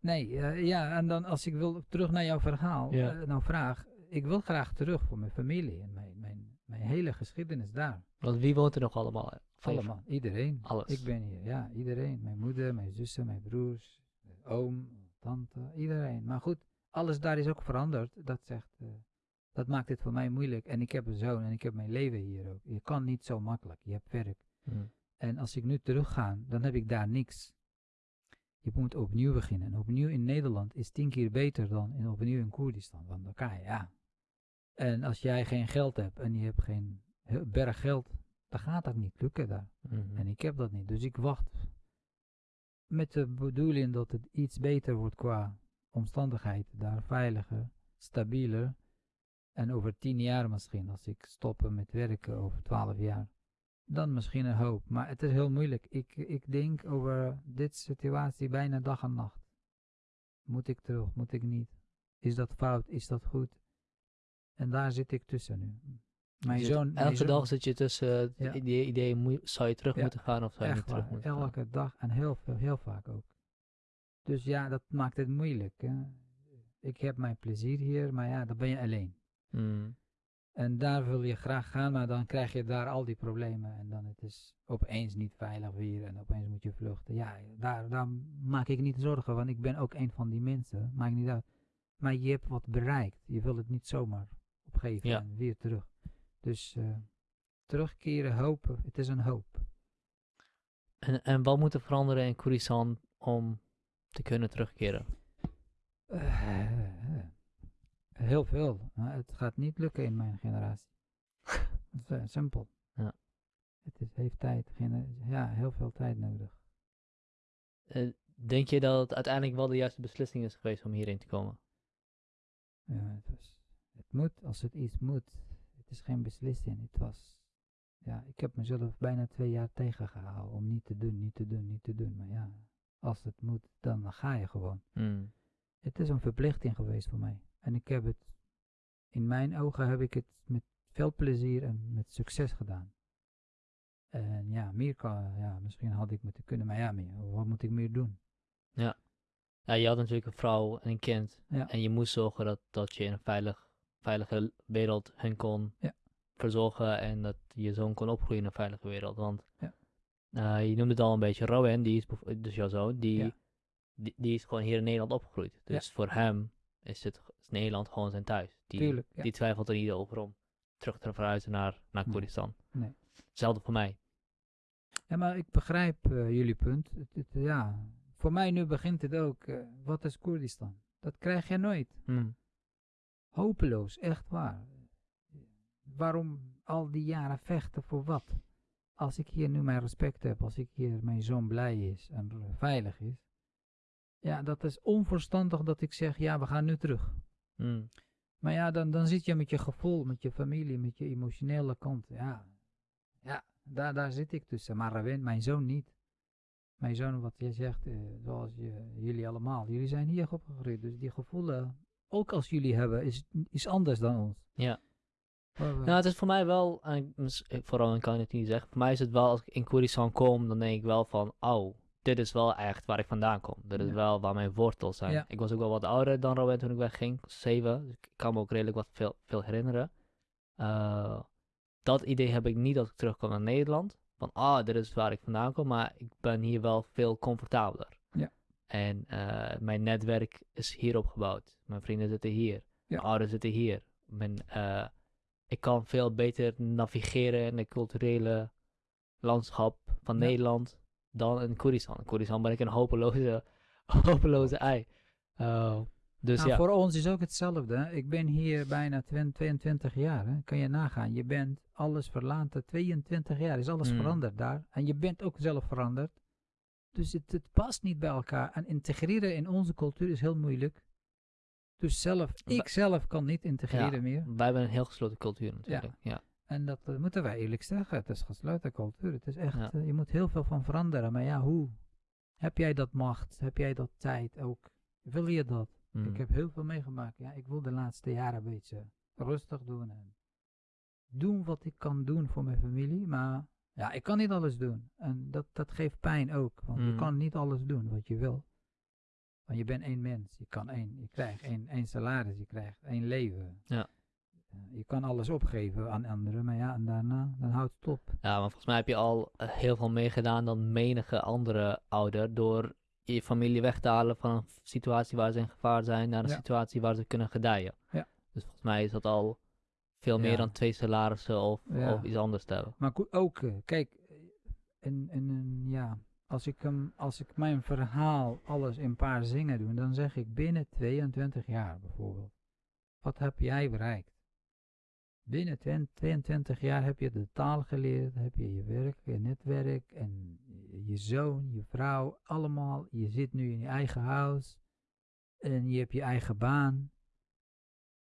Nee, eh, ja, en dan als ik wil terug naar jouw verhaal, Ja. eh, nou vraag, ik wil graag terug voor mijn familie en mijn, mijn, mijn hele geschiedenis daar. Want wie woont er nog allemaal? Allemaal, iedereen. Alles. Ik ben hier, ja, iedereen. Mijn moeder, mijn zussen, mijn broers, oom, tante, iedereen. Maar goed, alles daar is ook veranderd. Dat zegt, eh, dat maakt het voor mij moeilijk. En ik heb een zoon en ik heb mijn leven hier ook. Je kan niet zo makkelijk, je hebt werk. Mm. En als ik nu terug ga, dan heb ik daar niks. Je moet opnieuw beginnen. En opnieuw in Nederland is tien keer beter dan in, opnieuw in Koerdistan. Want dan kan je, ja. En als jij geen geld hebt en je hebt geen berg geld, dan gaat dat niet lukken daar. Mhm. En ik heb dat niet. Dus ik wacht met de bedoeling dat het iets beter wordt qua omstandigheid. Daar veiliger, stabieler. En over tien jaar misschien, als ik stoppen met werken over twaalf jaar. Dan misschien een hoop. Maar het is heel moeilijk. Ik, ik denk over dit situatie bijna dag en nacht. Moet ik terug? Moet ik niet? Is dat fout? Is dat goed? En daar zit ik tussen nu. Mijn zoon... elke zoon- dag zit je tussen Ja. idee, idee moet- zou je terug Ja, moeten gaan of zou je niet terug waar, moeten gaan? elke dag en heel, veel, heel vaak ook. Dus ja, dat maakt het moeilijk. Hè. Ik heb mijn plezier hier, maar ja, dan ben je alleen. Mm. En daar wil je graag gaan, maar dan krijg je daar al die problemen. En dan het is opeens niet veilig weer en opeens moet je vluchten. Ja, daar, daar maak ik niet zorgen, want ik ben ook een van die mensen. Maakt niet uit. Maar je hebt wat bereikt. Je wil het niet zomaar opgeven Ja. en weer terug. Dus eh, terugkeren, hopen. Het is een hoop. En, en wat moet er veranderen in Koerdistan om te kunnen terugkeren? Eh, heel veel. Maar het gaat niet lukken in mijn generatie. Eh, simpel. Ja. Het is, heeft tijd. ja, heel veel tijd nodig. Eh, denk je dat het uiteindelijk wel de juiste beslissing is geweest om hierheen te komen? Ja, het, was, het moet, als het iets moet. Het is geen beslissing. Het was. Ja, ik heb mezelf bijna twee jaar tegengehouden om niet te doen, niet te doen, niet te doen. Maar ja, als het moet, dan ga je gewoon. Mm. Het is een verplichting geweest voor mij. En ik heb het, in mijn ogen heb ik het met veel plezier en met succes gedaan. En ja, meer kan, ja, misschien had ik moeten kunnen, maar ja, meer, wat moet ik meer doen? Ja, je had natuurlijk een vrouw en een kind. Ja. En je moest zorgen dat, dat je in een veilig, veilige wereld hen kon Ja. verzorgen. En dat je zoon kon opgroeien in een veilige wereld. Want Ja. eh, je noemde het al een beetje, Rowan, die is, dus jouw zoon, die, Ja. die, die is gewoon hier in Nederland opgegroeid. Dus voor hem is, het, is Nederland gewoon zijn thuis. Die, Tuurlijk, ja. die twijfelt er niet over om terug te verhuizen naar, naar Nee. Koerdistan. Nee. Hetzelfde voor mij. Ja, maar ik begrijp eh, jullie punt. Het, het, ja, voor mij nu begint het ook, eh, wat is Koerdistan? Dat krijg je nooit. Mm. Hopeloos, echt waar. Waarom al die jaren vechten voor wat? Als ik hier nu mijn respect heb, als ik hier mijn zoon blij is en veilig is. Ja, dat is onverstandig dat ik zeg, ja, we gaan nu terug. Mm. Maar ja, dan, dan zit je met je gevoel, met je familie, met je emotionele kant. Ja, ja daar, daar zit ik tussen. Maar Rawin, mijn zoon niet. Mijn zoon, wat jij zegt, eh, zoals je, jullie allemaal. Jullie zijn hier opgegroeid, dus die gevoelen, ook als jullie hebben, is, is anders dan ons. Ja. Nou, het is voor mij wel, en mis- eh, vooral kan ik het niet zeggen, voor mij is het wel, als ik in Koeristan kom, dan denk ik wel van, oh, dit is wel echt waar ik vandaan kom. Dit is Ja. wel waar mijn wortels zijn. Ja. Ik was ook wel wat ouder dan Robin toen ik wegging, zeven, dus ik kan me ook redelijk wat veel, veel herinneren. Eh, dat idee heb ik niet als ik terugkom naar Nederland, van, ah, dit is waar ik vandaan kom, maar ik ben hier wel veel comfortabeler. Ja. En eh, mijn netwerk is hier opgebouwd. Mijn vrienden zitten hier. Mijn ouders zitten hier. Mijn, eh, ik kan veel beter navigeren in het culturele landschap van. Nederland dan in Koeristan. In Koeristan ben ik een hopeloze, hopeloze ei. Eh, dus Nou, ja. Voor ons is ook hetzelfde. Ik ben hier bijna 20, 22 jaar. Hè. Kan je nagaan. Je bent alles verlaten. 22 jaar is alles Mm. veranderd daar. En je bent ook zelf veranderd. Dus het, het past niet bij elkaar. En integreren in onze cultuur is heel moeilijk. Dus zelf, ik zelf kan niet integreren meer. Wij hebben een heel gesloten cultuur natuurlijk. Ja. En dat eh, moeten wij eerlijk zeggen. Het is gesloten cultuur. Het is echt, Ja. eh, je moet heel veel van veranderen. Maar ja, hoe? Heb jij dat macht? Heb jij dat tijd ook? Wil je dat? Mm. Ik heb heel veel meegemaakt. Ja, ik wil de laatste jaren een beetje rustig doen. En doen wat ik kan doen voor mijn familie. Maar ja, ik kan niet alles doen. En dat, dat geeft pijn ook. Want je Mm. kan niet alles doen wat je wil. Want je bent één mens. Je kan één, je krijgt één, één salaris. Je krijgt één leven. Ja. Je kan alles opgeven aan anderen. Maar ja, en daarna, dan houdt het op. Ja, maar volgens mij heb je al eh, heel veel meer gedaan dan menige andere ouder door je familie weg te halen van een situatie waar ze in gevaar zijn naar een Ja. situatie waar ze kunnen gedijen. Ja. Dus volgens mij is dat al veel meer Ja. dan twee salarissen of, of iets anders te hebben. Maar ook, eh, kijk, eh, en, en ja, als ik, hem, als ik mijn verhaal alles in een paar zingen doe, dan zeg ik binnen 22 jaar bijvoorbeeld. Wat heb jij bereikt? Binnen 20 22 jaar heb je de taal geleerd, heb je je werk, je netwerk en je- zoon, je vrouw, allemaal. Je zit nu in je eigen huis en je hebt je eigen baan.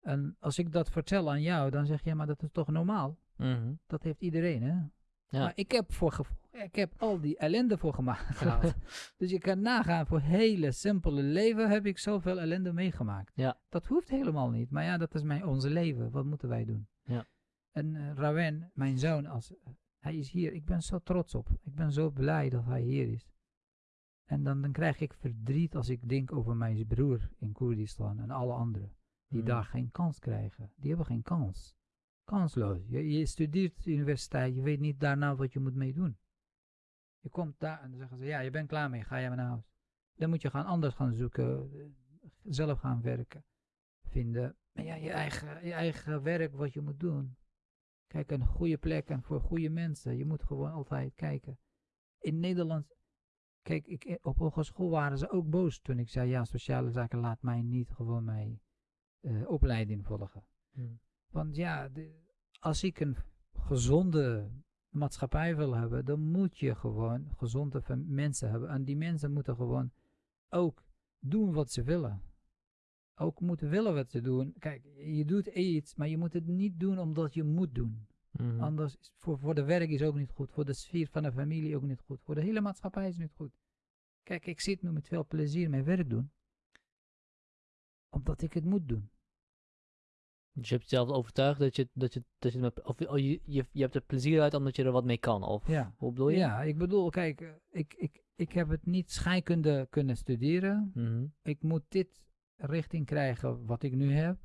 En als ik dat vertel aan jou, dan zeg je, maar dat is toch normaal? Mhm. Dat heeft iedereen, hè? Ja. Maar ik heb, voor ik heb al die ellende voor gemaakt. dus je kan nagaan, voor hele simpele leven heb ik zoveel ellende meegemaakt. Ja. Dat hoeft helemaal niet. Maar ja, dat is mijn, onze leven. Wat moeten wij doen? Ja. En eh Rawen, mijn zoon, als, hij is hier. Ik ben zo trots op. Ik ben zo blij dat hij hier is. En dan, dan krijg ik verdriet als ik denk over mijn broer in Koerdistan en alle anderen. Die Mm. daar geen kans krijgen. Die hebben geen kans. Kansloos. Je, je studeert universiteit, je weet niet daarna wat je moet mee doen. Je komt daar en dan zeggen ze, ja, je bent klaar mee, ga jij maar naar huis. Dan moet je gaan anders gaan zoeken, eh, zelf gaan werken, vinden. Maar ja, je eigen, je eigen werk wat je moet doen. Kijk, een goede plek en voor goede mensen. Je moet gewoon altijd kijken. In Nederland, kijk, ik, eh, op hogeschool waren ze ook boos toen ik zei, ja, sociale zaken laat mij niet gewoon mijn eh, opleiding volgen. Mm. Want ja, de- als ik een gezonde maatschappij wil hebben, dan moet je gewoon gezonde mensen hebben. En die mensen moeten gewoon ook doen wat ze willen. Ook moeten willen wat ze doen. Kijk, je doet iets, maar je moet het niet doen omdat je moet doen. Mhm. Anders is voor, voor de werk is ook niet goed. Voor de sfeer van de familie ook niet goed. Voor de hele maatschappij is het niet goed. Kijk, ik zit nu met veel plezier mijn werk doen. Omdat ik het moet doen. Dus je hebt jezelf overtuigd dat je, dat je, dat je, met, of, oh, je, je, je hebt er plezier uit omdat je er wat mee kan. Of Ja. hoe bedoel je? Ja, ik bedoel, kijk, eh, ik, ik, ik heb het niet scheikunde kunnen studeren. Mhm. Ik moet dit richting krijgen wat ik nu heb.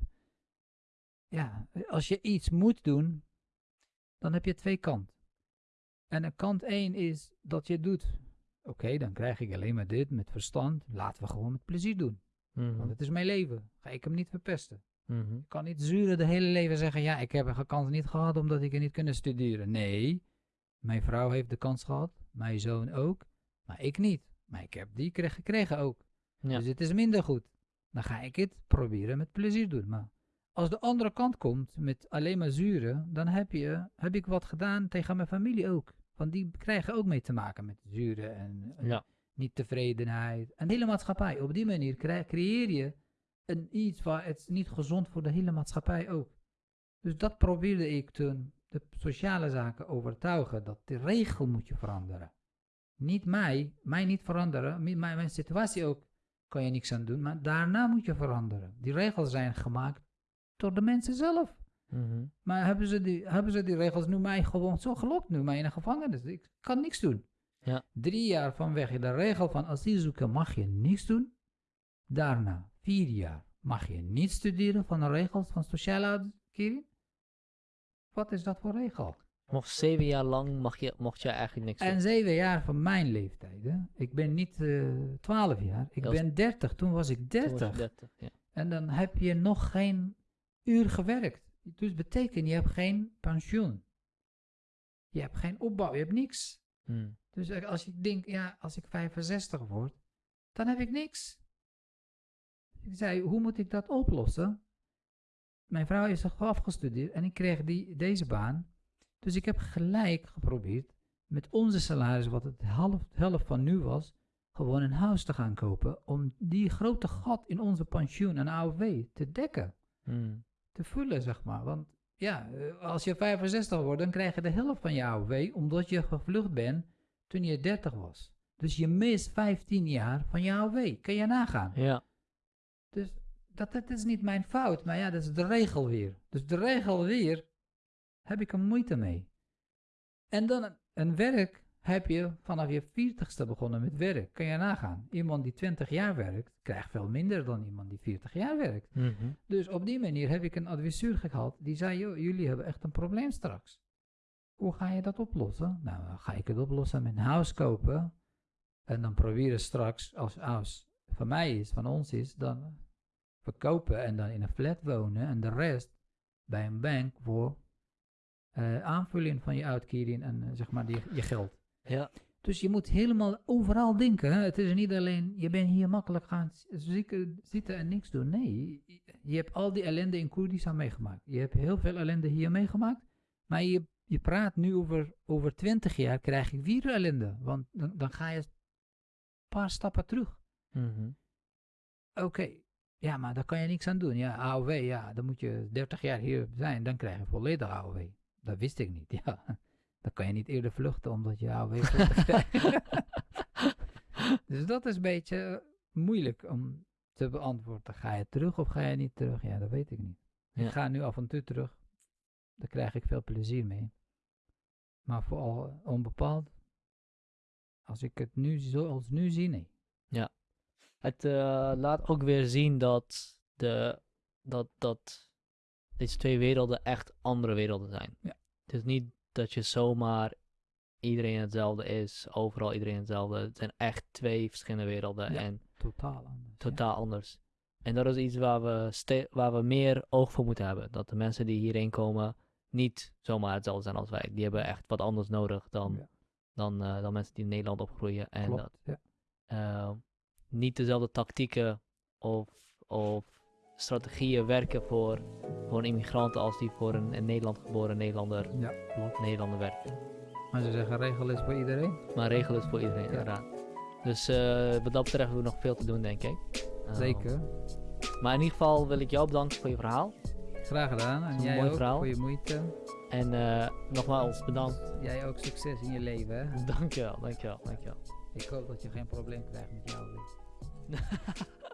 Ja, als je iets moet doen, dan heb je twee kanten. En een kant één is dat je doet. Oké, dan krijg ik alleen maar dit met verstand. Laten we gewoon met plezier doen. Mhm. Want het is mijn leven. Ga ik hem niet verpesten. Mhm. Ik kan niet zuren de hele leven zeggen, ja, ik heb een kans niet gehad omdat ik er niet kunnen studeren. Nee, mijn vrouw heeft de kans gehad, mijn zoon ook, maar ik niet. Maar ik heb die kre- gekregen ook. Ja. Dus het is minder goed. Dan ga ik het proberen met plezier doen. Maar als de andere kant komt met alleen maar zuren, dan heb, je, heb ik wat gedaan tegen mijn familie ook. Want die krijgen ook mee te maken met zuren en en Ja. niet tevredenheid. En de hele maatschappij. Op die manier cre- creëer je een iets waar het niet gezond voor de hele maatschappij ook. Dus dat probeerde ik toen de sociale zaken overtuigen. Dat de regel moet je veranderen. Niet mij, mij niet veranderen. mi- Mijn, mijn situatie ook kan je niks aan doen. Maar daarna moet je veranderen. Die regels zijn gemaakt door de mensen zelf. Mhm. Maar hebben ze, die, hebben ze die regels nu mij gewoon zo gelokt, nu mij in de gevangenis? Ik kan niks doen. Ja. Drie jaar vanwege de regel van asielzoeken mag je niks doen. Daarna, vier jaar, mag je niet studeren van de regels van sociale uitkering. Wat is dat voor regel? Nog zeven jaar lang mag je, mocht je eigenlijk niks En doen. zeven jaar van mijn leeftijd. Hè? Ik ben niet eh, twaalf jaar, ik was- ben dertig. Toen was ik dertig. 30, ja. En dan heb je nog geen uur gewerkt. Dus betekent, je hebt geen pensioen. Je hebt geen opbouw, je hebt niks. Hmm. Dus als ik denk, ja, als ik 65 word, dan heb ik niks. Ik zei, hoe moet ik dat oplossen? Mijn vrouw is afgestudeerd en ik kreeg die, deze baan. Dus ik heb gelijk geprobeerd met onze salaris, wat het half, helft van nu was, gewoon een huis te gaan kopen. Om die grote gat in onze pensioen en AOW te dekken. Hmm. Te vullen, zeg maar. Want ja, eh, als je 65 wordt, dan krijg je de helft van je AOW, omdat je gevlucht bent toen je 30 was. Dus je mist 15 jaar van je AOW. Kan je nagaan. Ja. Dus dat, dat is niet mijn fout, maar ja, dat is de regel weer. Dus de regel weer heb ik er moeite mee. En dan een, een werk heb je vanaf je 40ste begonnen met werk. Kan je nagaan. Iemand die 20 jaar werkt, krijgt veel minder dan iemand die 40 jaar werkt. Mhm. Dus op die manier heb ik een adviseur gehad die zei, joh, jullie hebben echt een probleem straks. Hoe ga je dat oplossen? Nou, ga ik het oplossen met een huis kopen. En dan proberen straks, als huis van mij is, van ons is, dan verkopen en dan in een flat wonen. En de rest bij een bank voor eh, aanvulling van je uitkering en eh, zeg maar die, je geld. Ja. Dus je moet helemaal overal denken. Hè? Het is niet alleen, je bent hier makkelijk gaan zitten en niks doen. Nee, je, hebt al die ellende in Koerdistan meegemaakt. Je hebt heel veel ellende hier meegemaakt. Maar je, je praat nu over, over 20 jaar, krijg je weer ellende. Want dan, dan ga je een paar stappen terug. Mhm. Oké, ja, maar daar kan je niks aan doen. Ja, AOW, ja, dan moet je 30 jaar hier zijn, dan krijg je volledig AOW. Dat wist ik niet, ja. Dan kan je niet eerder vluchten omdat je AOW dus dat is een beetje moeilijk om te beantwoorden. Ga je terug of ga je niet terug? Ja, dat weet ik niet. Ja. Ik ga nu af en toe terug. Daar krijg ik veel plezier mee. Maar vooral onbepaald. Als ik het nu zoals nu zie, nee. Het eh, laat ook weer zien dat, de, dat, dat deze twee werelden echt andere werelden zijn. Ja. Het is niet dat je zomaar iedereen hetzelfde is, overal iedereen hetzelfde. Het zijn echt twee verschillende werelden Ja. en Totaal anders. ja. totaal anders. En dat is iets waar we, waar we meer oog voor moeten hebben. Dat de mensen die hierheen komen niet zomaar hetzelfde zijn als wij. Die hebben echt wat anders nodig dan, Ja. dan, eh, dan mensen die in Nederland opgroeien. En dat, Klopt, ja. eh, niet dezelfde tactieken of, of strategieën werken voor, voor een immigrant als die voor een in Nederland geboren Nederlander, Ja, klopt. Nederlander werken. Maar ze zeggen regel is voor iedereen. Maar regel is voor iedereen, Ja. inderdaad. Dus eh, wat dat betreft hebben we nog veel te doen, denk ik. Eh, Zeker. Maar in ieder geval wil ik jou bedanken voor je verhaal. Graag gedaan. En een jij mooi ook verhaal. voor je moeite. En eh, nogmaals bedankt. Jij ook succes in je leven. Hè? Dankjewel, dankjewel, dankjewel. Ik hoop dat je geen probleem krijgt met jou.